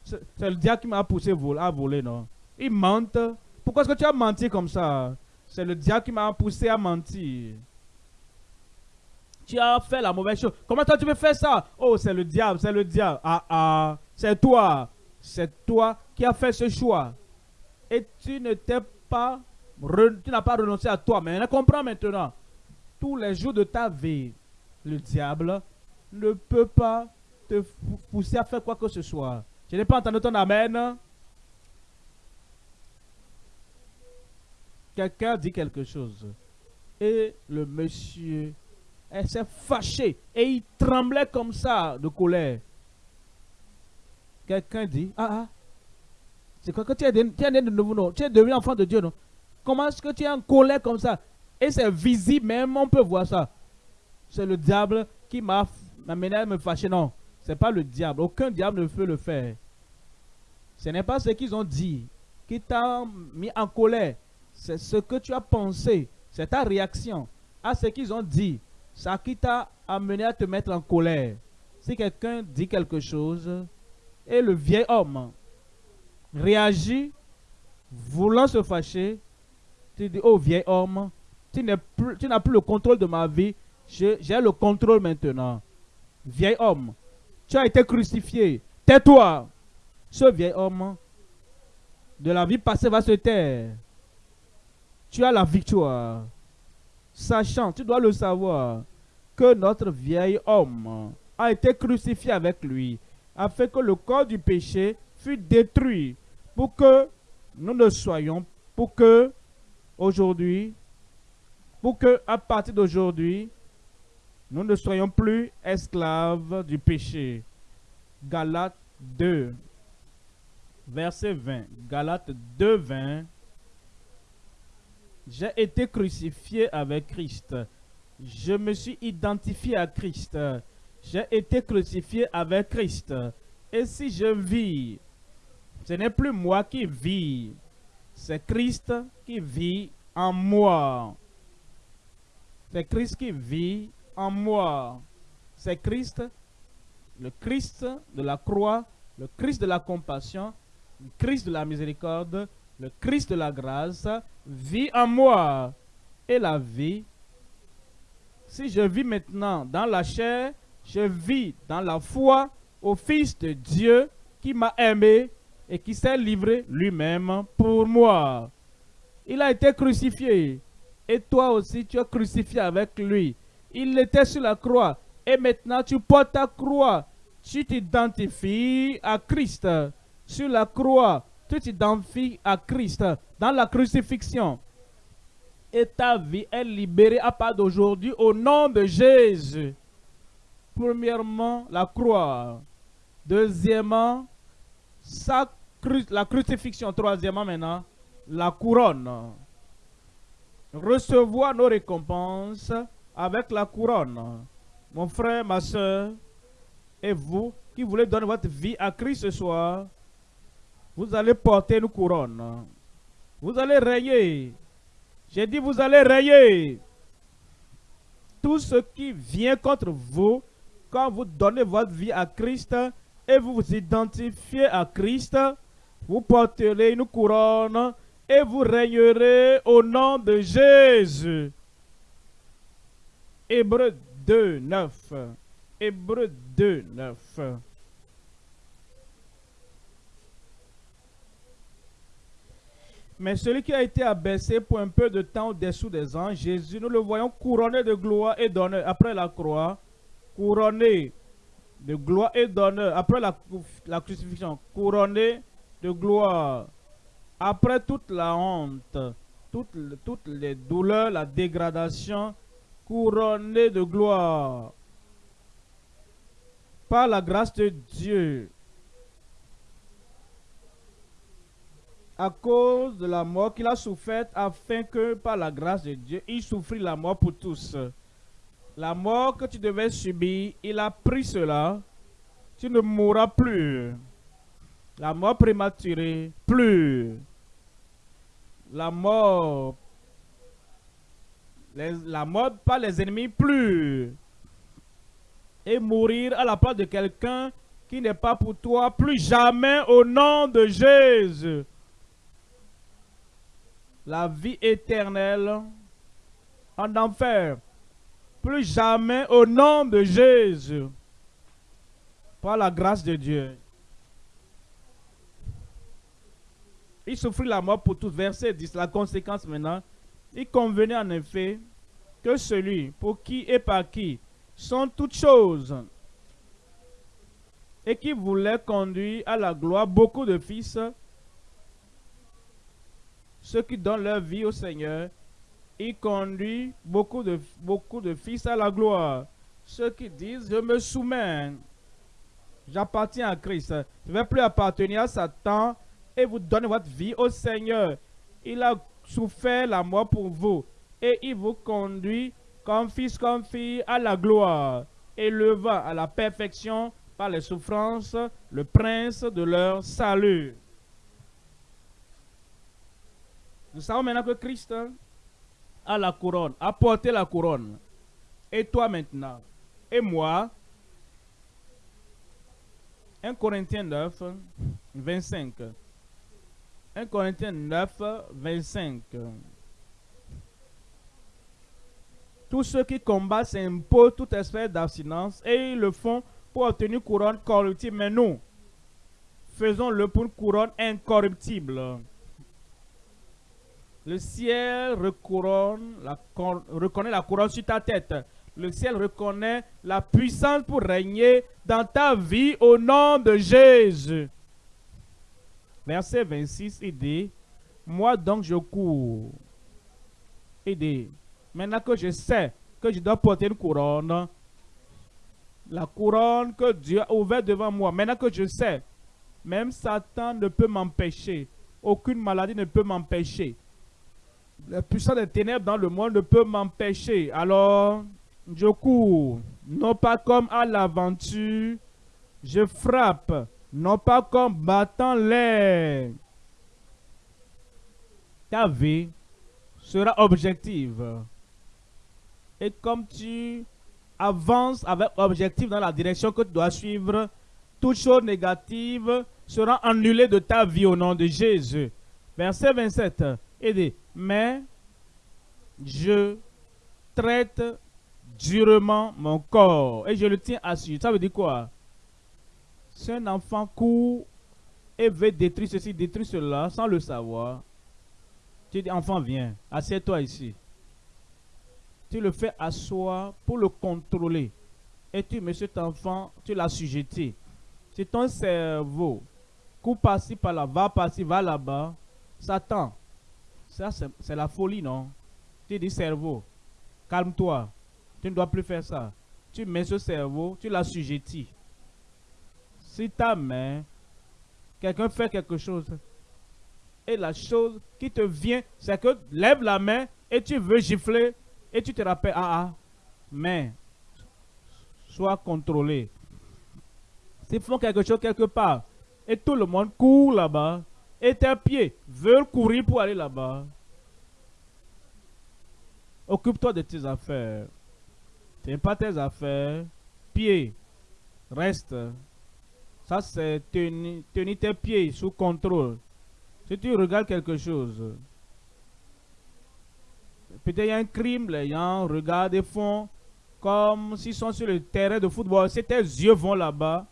C'est le diable qui m'a poussé à voler, non? Ils mentent. Pourquoi est-ce que tu as menti comme ça? C'est le diable qui m'a poussé à mentir. Tu as fait la mauvaise chose. Comment toi tu peux faire ça? Oh, c'est le diable, c'est le diable. Ah, ah, c'est toi. C'est toi qui as fait ce choix. Et tu ne t'es pas, tu n'as pas renoncé à toi. Mais on comprend maintenant. Tous les jours de ta vie, le diable ne peut pas te pousser à faire quoi que ce soit. Je n'ai pas entendu ton amen. Quelqu'un dit quelque chose. Et le monsieur s'est fâché et il tremblait comme ça de colère. Quelqu'un dit, ah ah, c'est quoi que tu es, né de nouveau, non? Tu es devenu enfant de Dieu, non? Comment est-ce que tu es en colère comme ça? Et c'est visible même, on peut voir ça. C'est le diable qui m'a amené à me fâcher. Non, c'est pas le diable. Aucun diable ne peut le faire. Ce n'est pas ce qu'ils ont dit qui t'a mis en colère. C'est ce que tu as pensé. C'est ta réaction à ce qu'ils ont dit. Ça qui t'a amené à te mettre en colère. Si quelqu'un dit quelque chose et le vieil homme réagit voulant se fâcher, tu dis, oh vieil homme, tu n'as plus le contrôle de ma vie, j'ai le contrôle maintenant. Vieil homme, tu as été crucifié, tais-toi. Ce vieil homme de la vie passée va se taire. Tu as la victoire sachant, tu dois le savoir, que notre vieil homme a été crucifié avec lui, afin que le corps du péché fût détruit, pour que nous ne soyons, pour que aujourd'hui, pour que à partir d'aujourd'hui, nous ne soyons plus esclaves du péché. Galates 2, verset 20. Galates 2, 20. J'ai été crucifié avec Christ. Je me suis identifié à Christ. J'ai été crucifié avec Christ. Et si je vis, ce n'est plus moi qui vis, c'est Christ qui vit en moi. C'est Christ qui vit en moi. C'est Christ, le Christ de la croix, le Christ de la compassion, le Christ de la miséricorde, le Christ de la grâce vit en moi. Et la vie, si je vis maintenant dans la chair, je vis dans la foi au Fils de Dieu qui m'a aimé et qui s'est livré lui-même pour moi. Il a été crucifié et toi aussi tu es crucifié avec lui. Il était sur la croix et maintenant tu portes ta croix. Tu t'identifies à Christ sur la croix tu t'identifies à Christ dans la crucifixion. Et ta vie est libérée à part d'aujourd'hui au nom de Jésus. Premièrement, la croix. Deuxièmement, la crucifixion. Troisièmement, maintenant, la couronne. Recevoir nos récompenses avec la couronne. Mon frère, ma soeur, et vous qui voulez donner votre vie à Christ ce soir, vous allez porter une couronne. Vous allez rayer. J'ai dit, vous allez rayer. Tout ce qui vient contre vous, quand vous donnez votre vie à Christ et vous vous identifiez à Christ, vous porterez une couronne et vous rayerez au nom de Jésus. Hébreu 2, 9. Hébreu 2, 9. Mais celui qui a été abaissé pour un peu de temps au-dessous des anges, Jésus, nous le voyons couronné de gloire et d'honneur après la croix, couronné de gloire et d'honneur après la, crucifixion, couronné de gloire après toute la honte, toutes les douleurs, la dégradation, couronné de gloire par la grâce de Dieu à cause de la mort qu'il a souffert, afin que par la grâce de Dieu, il souffrit la mort pour tous. La mort que tu devais subir, il a pris cela. Tu ne mourras plus. La mort prématurée, plus. La mort, la mort par les ennemis, plus. Et mourir à la place de quelqu'un qui n'est pas pour toi, plus jamais au nom de Jésus la vie éternelle en enfer. Plus jamais au nom de Jésus. Par la grâce de Dieu. Il souffrit la mort pour tous. Verset 10. La conséquence maintenant. Il convenait en effet que celui pour qui et par qui sont toutes choses et qui voulait conduire à la gloire beaucoup de fils ceux qui donnent leur vie au Seigneur, il conduit beaucoup de, fils à la gloire. Ceux qui disent, je me soumets, j'appartiens à Christ, je ne vais plus appartenir à Satan et vous donnez votre vie au Seigneur. Il a souffert la mort pour vous et il vous conduit comme fils, comme fille à la gloire, élevant à la perfection par les souffrances le prince de leur salut. Nous savons maintenant que Christ a la couronne, a porté la couronne. Et toi maintenant, et moi, 1 Corinthiens 9, 25. 1 Corinthiens 9, 25. Tous ceux qui combattent s'imposent toute espèce d'abstinence et ils le font pour obtenir couronne corruptible. Mais nous, faisons-le pour une couronne incorruptible. Le ciel reconnaît la couronne sur ta tête. Le ciel reconnaît la puissance pour régner dans ta vie au nom de Jésus. Verset 26, il dit, moi donc je cours. Il dit, maintenant que je sais que je dois porter une couronne, la couronne que Dieu a ouverte devant moi, maintenant que je sais, même Satan ne peut m'empêcher, aucune maladie ne peut m'empêcher, la puissance des ténèbres dans le monde ne peut m'empêcher. Alors, je cours, non pas comme à l'aventure, je frappe, non pas comme battant l'air. Ta vie sera objective. Et comme tu avances avec objectif dans la direction que tu dois suivre, toute chose négative sera annulée de ta vie au nom de Jésus. Verset 27. Et mais je traite durement mon corps et je le tiens assis. Ça veut dire quoi? Si un enfant court et veut détruire ceci, détruire cela, sans le savoir, tu dis, enfant, viens, assieds-toi ici. Tu le fais asseoir pour le contrôler. Et tu mets cet enfant, tu l'as sujeté. C'est ton cerveau. Cours par-ci, par-là, va par-ci, va là-bas. Satan, ça, c'est la folie, non? Tu dis cerveau, calme-toi. Tu ne dois plus faire ça. Tu mets ce cerveau, tu l'assujettis. Si ta main, quelqu'un fait quelque chose, et la chose qui te vient, c'est que lève la main et tu veux gifler et tu te rappelles, ah ah, mais sois contrôlé. S'ils font quelque chose quelque part et tout le monde court là-bas, et tes pieds veulent courir pour aller là-bas. Occupe-toi de tes affaires. Tiens pas tes affaires. Pieds, reste. C'est tenir, tes pieds sous contrôle. Si tu regardes quelque chose, peut-être il y a un crime, les gens regardent et font comme s'ils sont sur le terrain de football. Si tes yeux vont là-bas,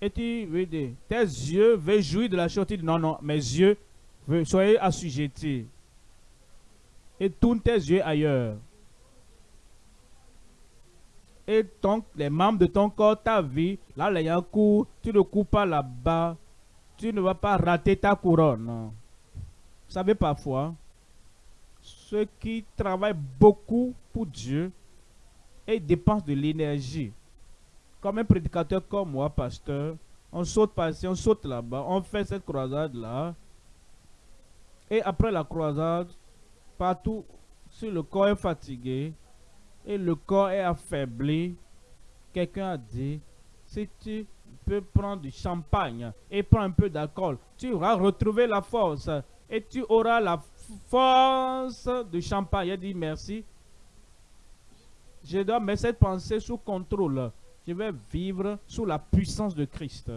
et tu veux dire, tes yeux veulent jouir de la chose. Non, non, mes yeux, soyez assujettis. Et tourne tes yeux ailleurs. Et donc, les membres de ton corps, ta vie, là, il y a un coup, tu ne cours pas là-bas. Tu ne vas pas rater ta couronne. Vous savez, parfois, ceux qui travaillent beaucoup pour Dieu et dépensent de l'énergie comme un prédicateur comme moi, pasteur, on saute par ici, on saute là-bas, on fait cette croisade-là, Et après la croisade, partout, si le corps est fatigué et le corps est affaibli, quelqu'un a dit, si tu peux prendre du champagne et prendre un peu d'alcool, tu auras retrouvé la force et tu auras la force du champagne. Il a dit merci. Je dois mettre cette pensée sous contrôle. Je vais vivre sous la puissance de Christ.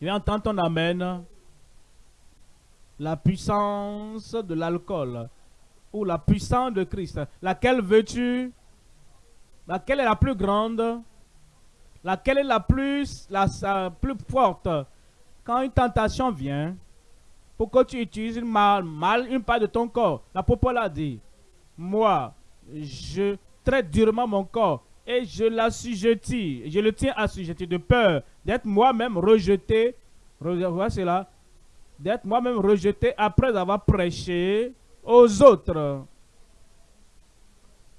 Je vais entendre ton amen. La puissance de l'alcool ou la puissance de Christ. Laquelle veux-tu? Laquelle est la plus grande? Laquelle est la plus, forte? Quand une tentation vient, pour que tu utilises mal, mal une part de ton corps, l'apôtre a dit, moi, je traite durement mon corps et je l'assujettis, je le tiens assujetti de peur d'être moi-même rejeté, voilà cela, d'être moi-même rejeté après avoir prêché aux autres.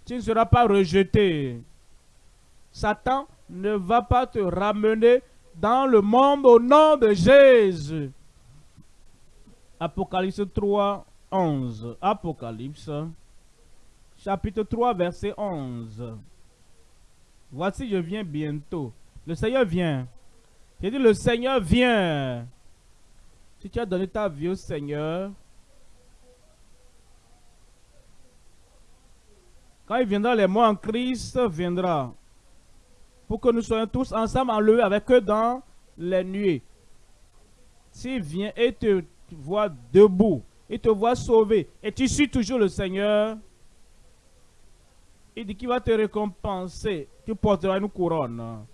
Tu ne seras pas rejeté. Satan ne va pas te ramener dans le monde au nom de Jésus. Apocalypse 3, 11. Apocalypse, chapitre 3, verset 11. Voici, je viens bientôt. Le Seigneur vient. J'ai dit, le Seigneur vient. Si tu as donné ta vie au Seigneur, quand il viendra, les mois en Christ viendra. Pour que nous soyons tous ensemble enlevés avec eux dans les nuées. S'il vient et te voit debout, il te voit sauvé, et tu suis toujours le Seigneur, il dit qu'il va te récompenser. Tu porteras une couronne.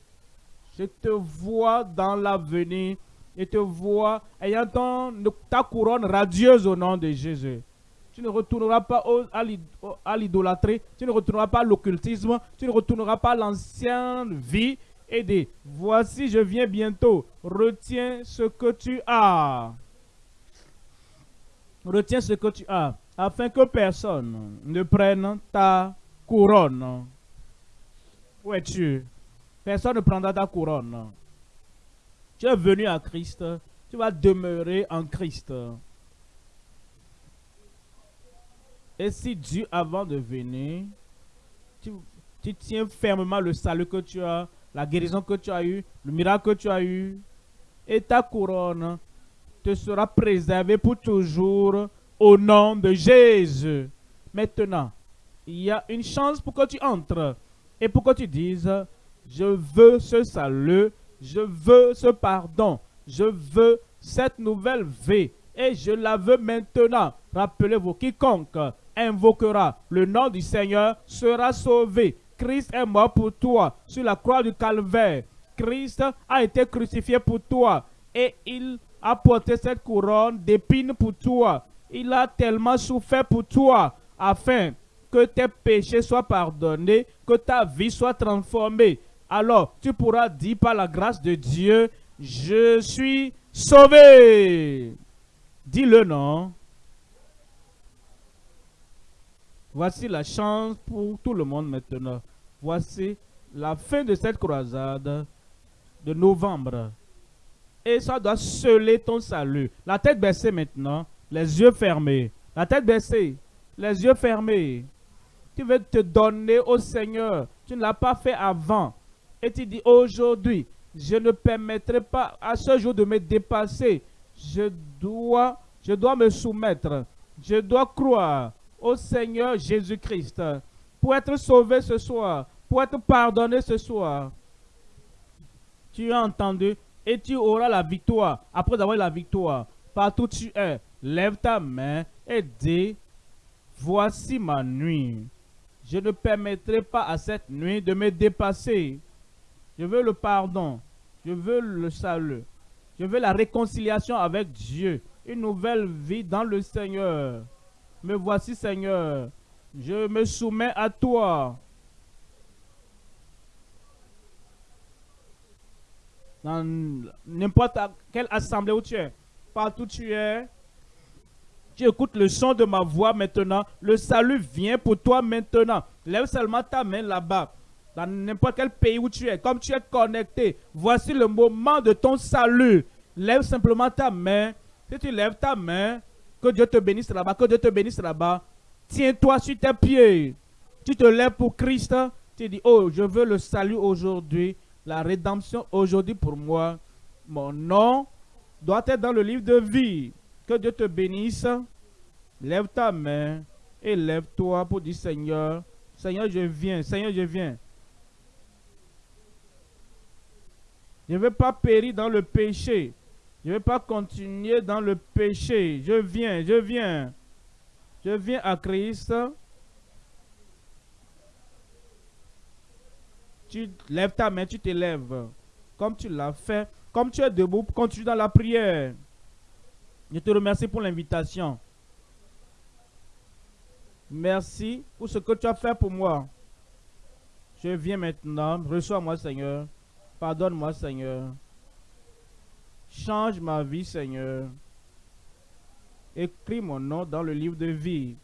Je te vois dans l'avenir. Et te vois ayant ta couronne radieuse au nom de Jésus. Tu ne retourneras pas à l'idolâtrie. Tu ne retourneras pas à l'occultisme. Tu ne retourneras pas à l'ancienne vie. Et voici je viens bientôt. Retiens ce que tu as. Retiens ce que tu as. Afin que personne ne prenne ta couronne. Où es-tu? Personne ne prendra ta couronne. Tu es venu à Christ. Tu vas demeurer en Christ. Et si Dieu, avant de venir, tu, tiens fermement le salut que tu as, la guérison que tu as eue, le miracle que tu as eu, et ta couronne te sera préservée pour toujours au nom de Jésus. Maintenant, il y a une chance pour que tu entres et pour que tu dises, je veux ce salut, je veux ce pardon, je veux cette nouvelle vie et je la veux maintenant. Rappelez-vous, quiconque invoquera le nom du Seigneur sera sauvé. Christ est mort pour toi sur la croix du calvaire. Christ a été crucifié pour toi et il a porté cette couronne d'épines pour toi. Il a tellement souffert pour toi afin que tes péchés soient pardonnés, que ta vie soit transformée. Alors tu pourras dire par la grâce de Dieu, je suis sauvé. Dis le nom. Voici la chance pour tout le monde maintenant. Voici la fin de cette croisade de novembre. Et ça doit sceller ton salut. La tête baissée maintenant, les yeux fermés. La tête baissée, les yeux fermés tu veux te donner au Seigneur. Tu ne l'as pas fait avant. Et tu dis aujourd'hui, je ne permettrai pas à ce jour de me dépasser. Je dois, je dois me soumettre. Je dois croire au Seigneur Jésus-Christ pour être sauvé ce soir, pour être pardonné ce soir. Tu as entendu et tu auras la victoire. Après avoir la victoire, partout où tu es, lève ta main et dis, voici ma nuit. Je ne permettrai pas à cette nuit de me dépasser. Je veux le pardon. Je veux le salut. Je veux la réconciliation avec Dieu. Une nouvelle vie dans le Seigneur. Me voici, Seigneur. Je me soumets à toi. Dans n'importe quelle assemblée où tu es, partout où tu es, tu écoutes le son de ma voix maintenant. Le salut vient pour toi maintenant. Lève seulement ta main là-bas. Dans n'importe quel pays où tu es, comme tu es connecté, voici le moment de ton salut. Lève simplement ta main. Si tu lèves ta main, Que Dieu te bénisse là-bas, que Dieu te bénisse là-bas. Tiens-toi sur tes pieds. Tu te lèves pour Christ. Tu dis, oh, je veux le salut aujourd'hui, la rédemption aujourd'hui pour moi. Mon nom doit être dans le livre de vie. Que Dieu te bénisse. Lève ta main et lève-toi pour dire, Seigneur, Seigneur, je viens, Seigneur, je viens. Je ne veux pas périr dans le péché. Je ne veux pas continuer dans le péché. Je viens, je viens. Je viens à Christ. Tu lèves ta main, tu t'élèves. Comme tu l'as fait. Comme tu es debout, continue dans la prière. Je te remercie pour l'invitation. Merci pour ce que tu as fait pour moi. Je viens maintenant. Reçois-moi, Seigneur. Pardonne-moi, Seigneur. Change ma vie, Seigneur. Écris mon nom dans le livre de vie.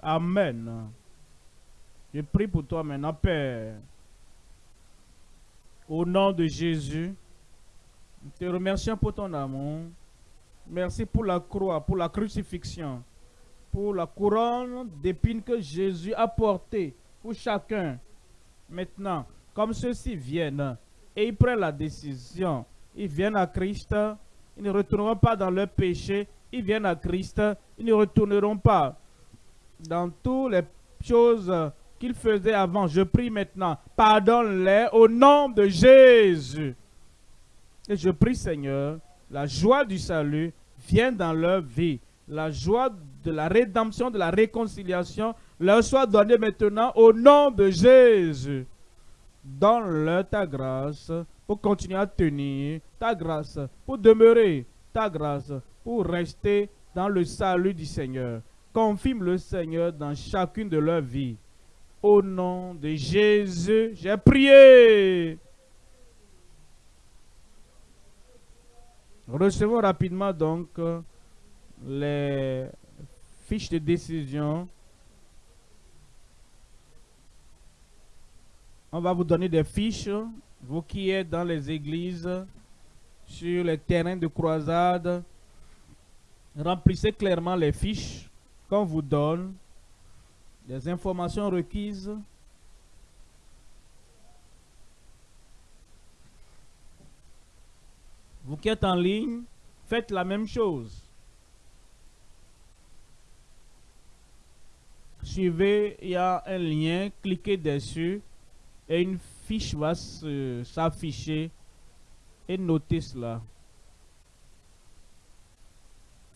Amen. Je prie pour toi maintenant, Père. Au nom de Jésus, te remercions pour ton amour. Merci pour la croix, pour la crucifixion, pour la couronne d'épines que Jésus a portée pour chacun. Maintenant, comme ceux-ci viennent et ils prennent la décision ils viennent à Christ, ils ne retourneront pas dans leur péché, ils viennent à Christ, ils ne retourneront pas dans toutes les choses qu'ils faisaient avant. Je prie maintenant, pardonne-les au nom de Jésus. Et je prie, Seigneur, la joie du salut vient dans leur vie. La joie de la rédemption, de la réconciliation leur soit donnée maintenant au nom de Jésus. Donne-leur ta grâce pour continuer à tenir ta grâce, pour demeurer ta grâce, pour rester dans le salut du Seigneur. Confirme le Seigneur dans chacune de leurs vies. Au nom de Jésus, j'ai prié. Recevons rapidement donc les fiches de décision. On va vous donner des fiches vous qui êtes dans les églises, sur les terrains de croisade, remplissez clairement les fiches qu'on vous donne, les informations requises. Vous qui êtes en ligne, faites la même chose. Suivez, il y a un lien, cliquez dessus et une fiche va s'afficher et notez cela.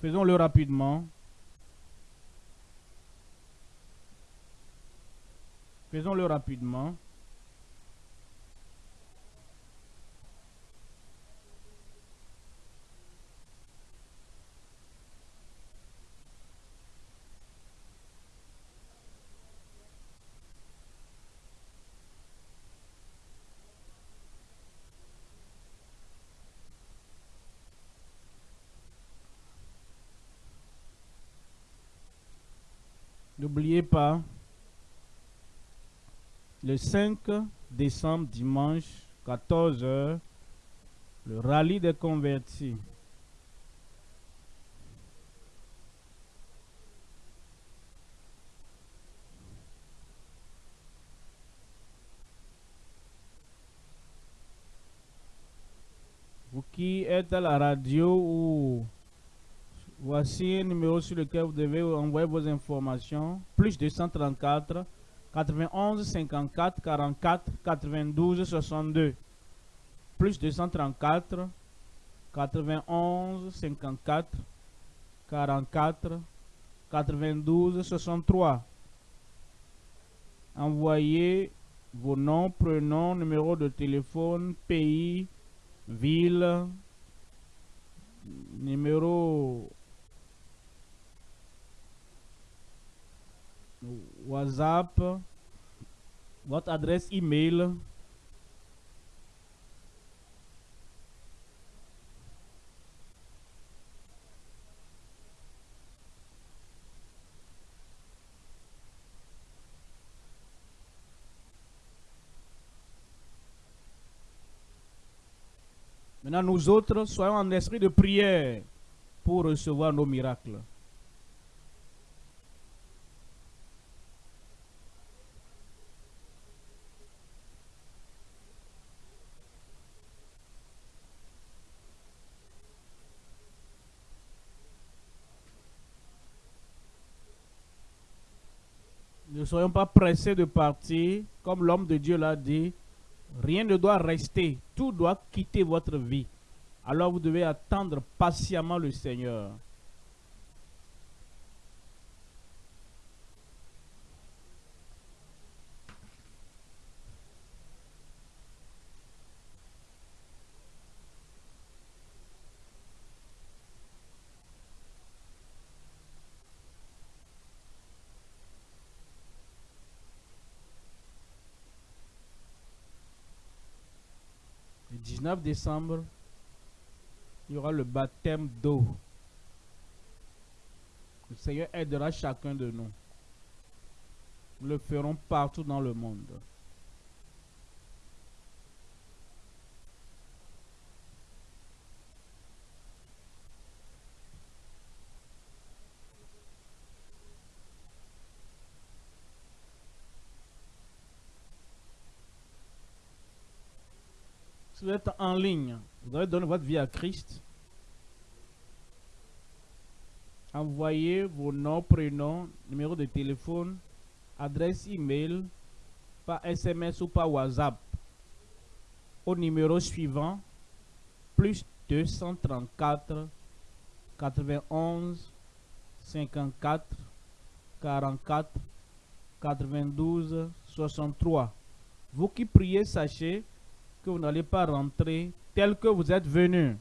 Faisons-le rapidement. Faisons-le rapidement. N'oubliez pas, le 5 décembre, dimanche, 14h, le rallye des convertis. Vous qui êtes à la radio ou Voici un numéro sur lequel vous devez envoyer vos informations. Plus 234 91 54 44 92 62. Plus 234 91 54 44 92 63. Envoyez vos noms, prénoms, numéro de téléphone, pays, ville, numéro WhatsApp, votre adresse email? Maintenant, nous autres, soyons en esprit de prière. pour recevoir nos miracles. Ne soyons pas pressés de partir, comme l'homme de Dieu l'a dit. Rien ne doit rester, tout doit quitter votre vie. Alors vous devez attendre patiemment le Seigneur. Le 19 décembre, il y aura le baptême d'eau. Le Seigneur aidera chacun de nous. Nous le ferons partout dans le monde. Si vous êtes en ligne, vous avez donné votre vie à Christ. Envoyez vos noms, prénoms, numéro de téléphone, adresse email par SMS ou par WhatsApp au numéro suivant plus 234 91 54 44 92 63. Vous qui priez, sachez que vous n'allez pas rentrer tel que vous êtes venu.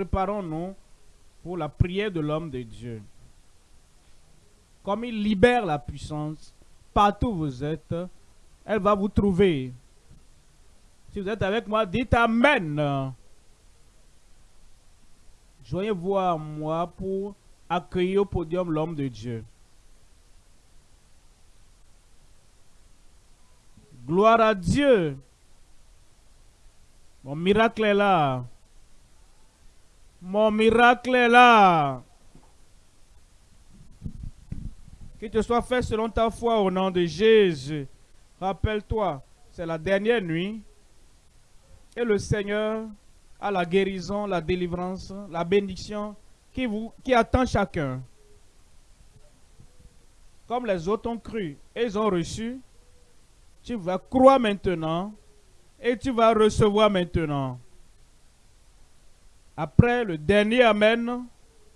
Préparons-nous pour la prière de l'homme de Dieu. Comme il libère la puissance, partout où vous êtes, elle va vous trouver. Si vous êtes avec moi, dites Amen. Joignez-vous à moi pour accueillir au podium l'homme de Dieu. Gloire à Dieu. Mon miracle est là. Mon miracle est là. Qu'il te soit fait selon ta foi au nom de Jésus. Rappelle-toi, c'est la dernière nuit. Et le Seigneur a la guérison, la délivrance, la bénédiction qui, attend chacun. Comme les autres ont cru et ont reçu, tu vas croire maintenant et tu vas recevoir maintenant. Après le dernier Amen,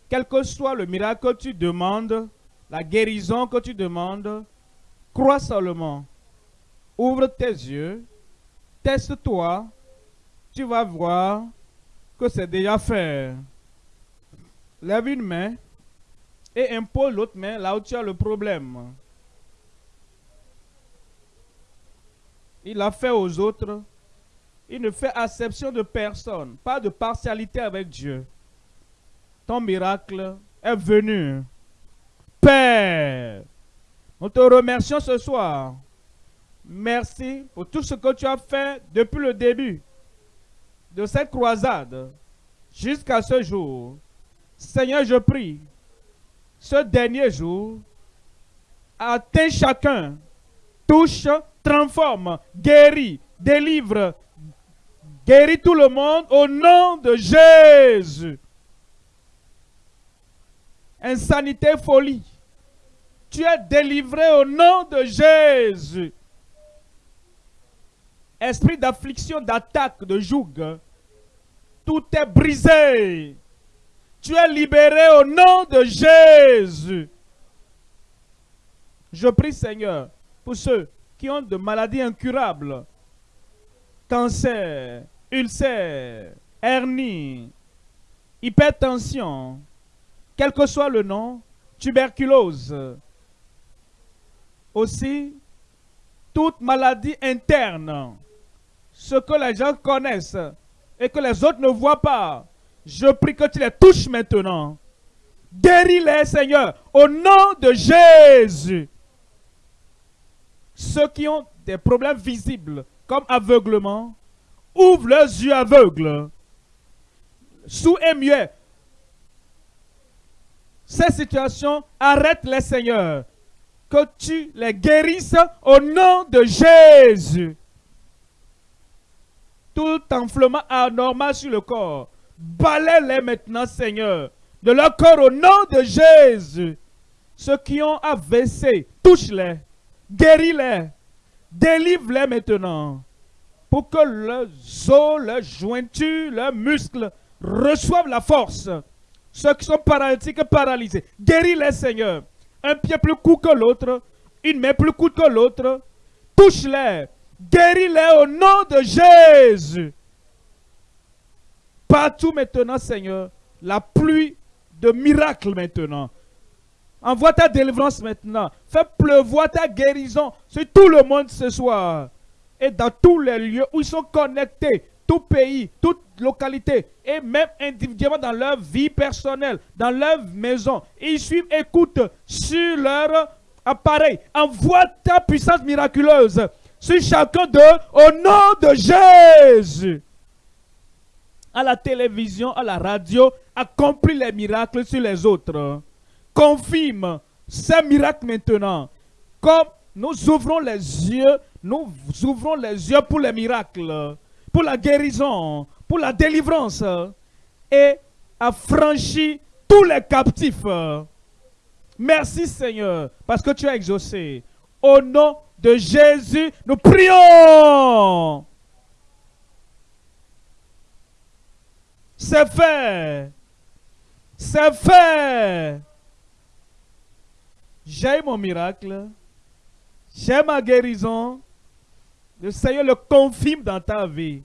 quel que soit le miracle que tu demandes, la guérison que tu demandes, crois seulement. Ouvre tes yeux, teste-toi, tu vas voir que c'est déjà fait. Lève une main et impose l'autre main là où tu as le problème. Il a fait aux autres il ne fait acception de personne, pas de partialité avec Dieu. Ton miracle est venu. Père, nous te remercions ce soir. Merci pour tout ce que tu as fait depuis le début de cette croisade jusqu'à ce jour. Seigneur, je prie, ce dernier jour, atteins chacun, touche, transforme, guérit, délivre, Guéris tout le monde au nom de Jésus. Insanité, folie. Tu es délivré au nom de Jésus. Esprit d'affliction, d'attaque, de joug. Tout est brisé. Tu es libéré au nom de Jésus. Je prie Seigneur pour ceux qui ont de maladies incurables, cancer, ulcère, hernie, hypertension, quel que soit le nom, tuberculose, aussi toute maladie interne, ce que les gens connaissent et que les autres ne voient pas. Je prie que tu les touches maintenant. Guéris-les, Seigneur, au nom de Jésus. Ceux qui ont des problèmes visibles, comme aveuglement, ouvre leurs yeux aveugles. Sous et muet. Ces situations, arrête-les, Seigneur. Que tu les guérisses au nom de Jésus. Tout enflement anormal sur le corps, balaie-les maintenant, Seigneur, de leur corps au nom de Jésus. Ceux qui ont AVC, touche-les, guéris-les, délivre-les maintenant pour que leurs os, leurs jointures, leurs muscles reçoivent la force. Ceux qui sont paralytiques paralysés, guéris-les, Seigneur. Un pied plus court que l'autre, une main plus courte que l'autre. Touche-les, guéris-les au nom de Jésus. Partout maintenant, Seigneur, la pluie de miracles maintenant. Envoie ta délivrance maintenant. Fais pleuvoir ta guérison sur tout le monde ce soir et dans tous les lieux où ils sont connectés, tout pays, toute localité, et même individuellement dans leur vie personnelle, dans leur maison. Ils suivent, écoutent sur leur appareil. Envoie ta puissance miraculeuse sur chacun d'eux au nom de Jésus. À la télévision, à la radio, accomplis les miracles sur les autres. Confirme ces miracles maintenant. Comme nous ouvrons les yeux nous ouvrons les yeux pour les miracles, pour la guérison, pour la délivrance et affranchir tous les captifs. Merci Seigneur, parce que tu as exaucé. Au nom de Jésus, nous prions. C'est fait. C'est fait. J'ai mon miracle. J'ai ma guérison. Le Seigneur le confirme dans ta vie.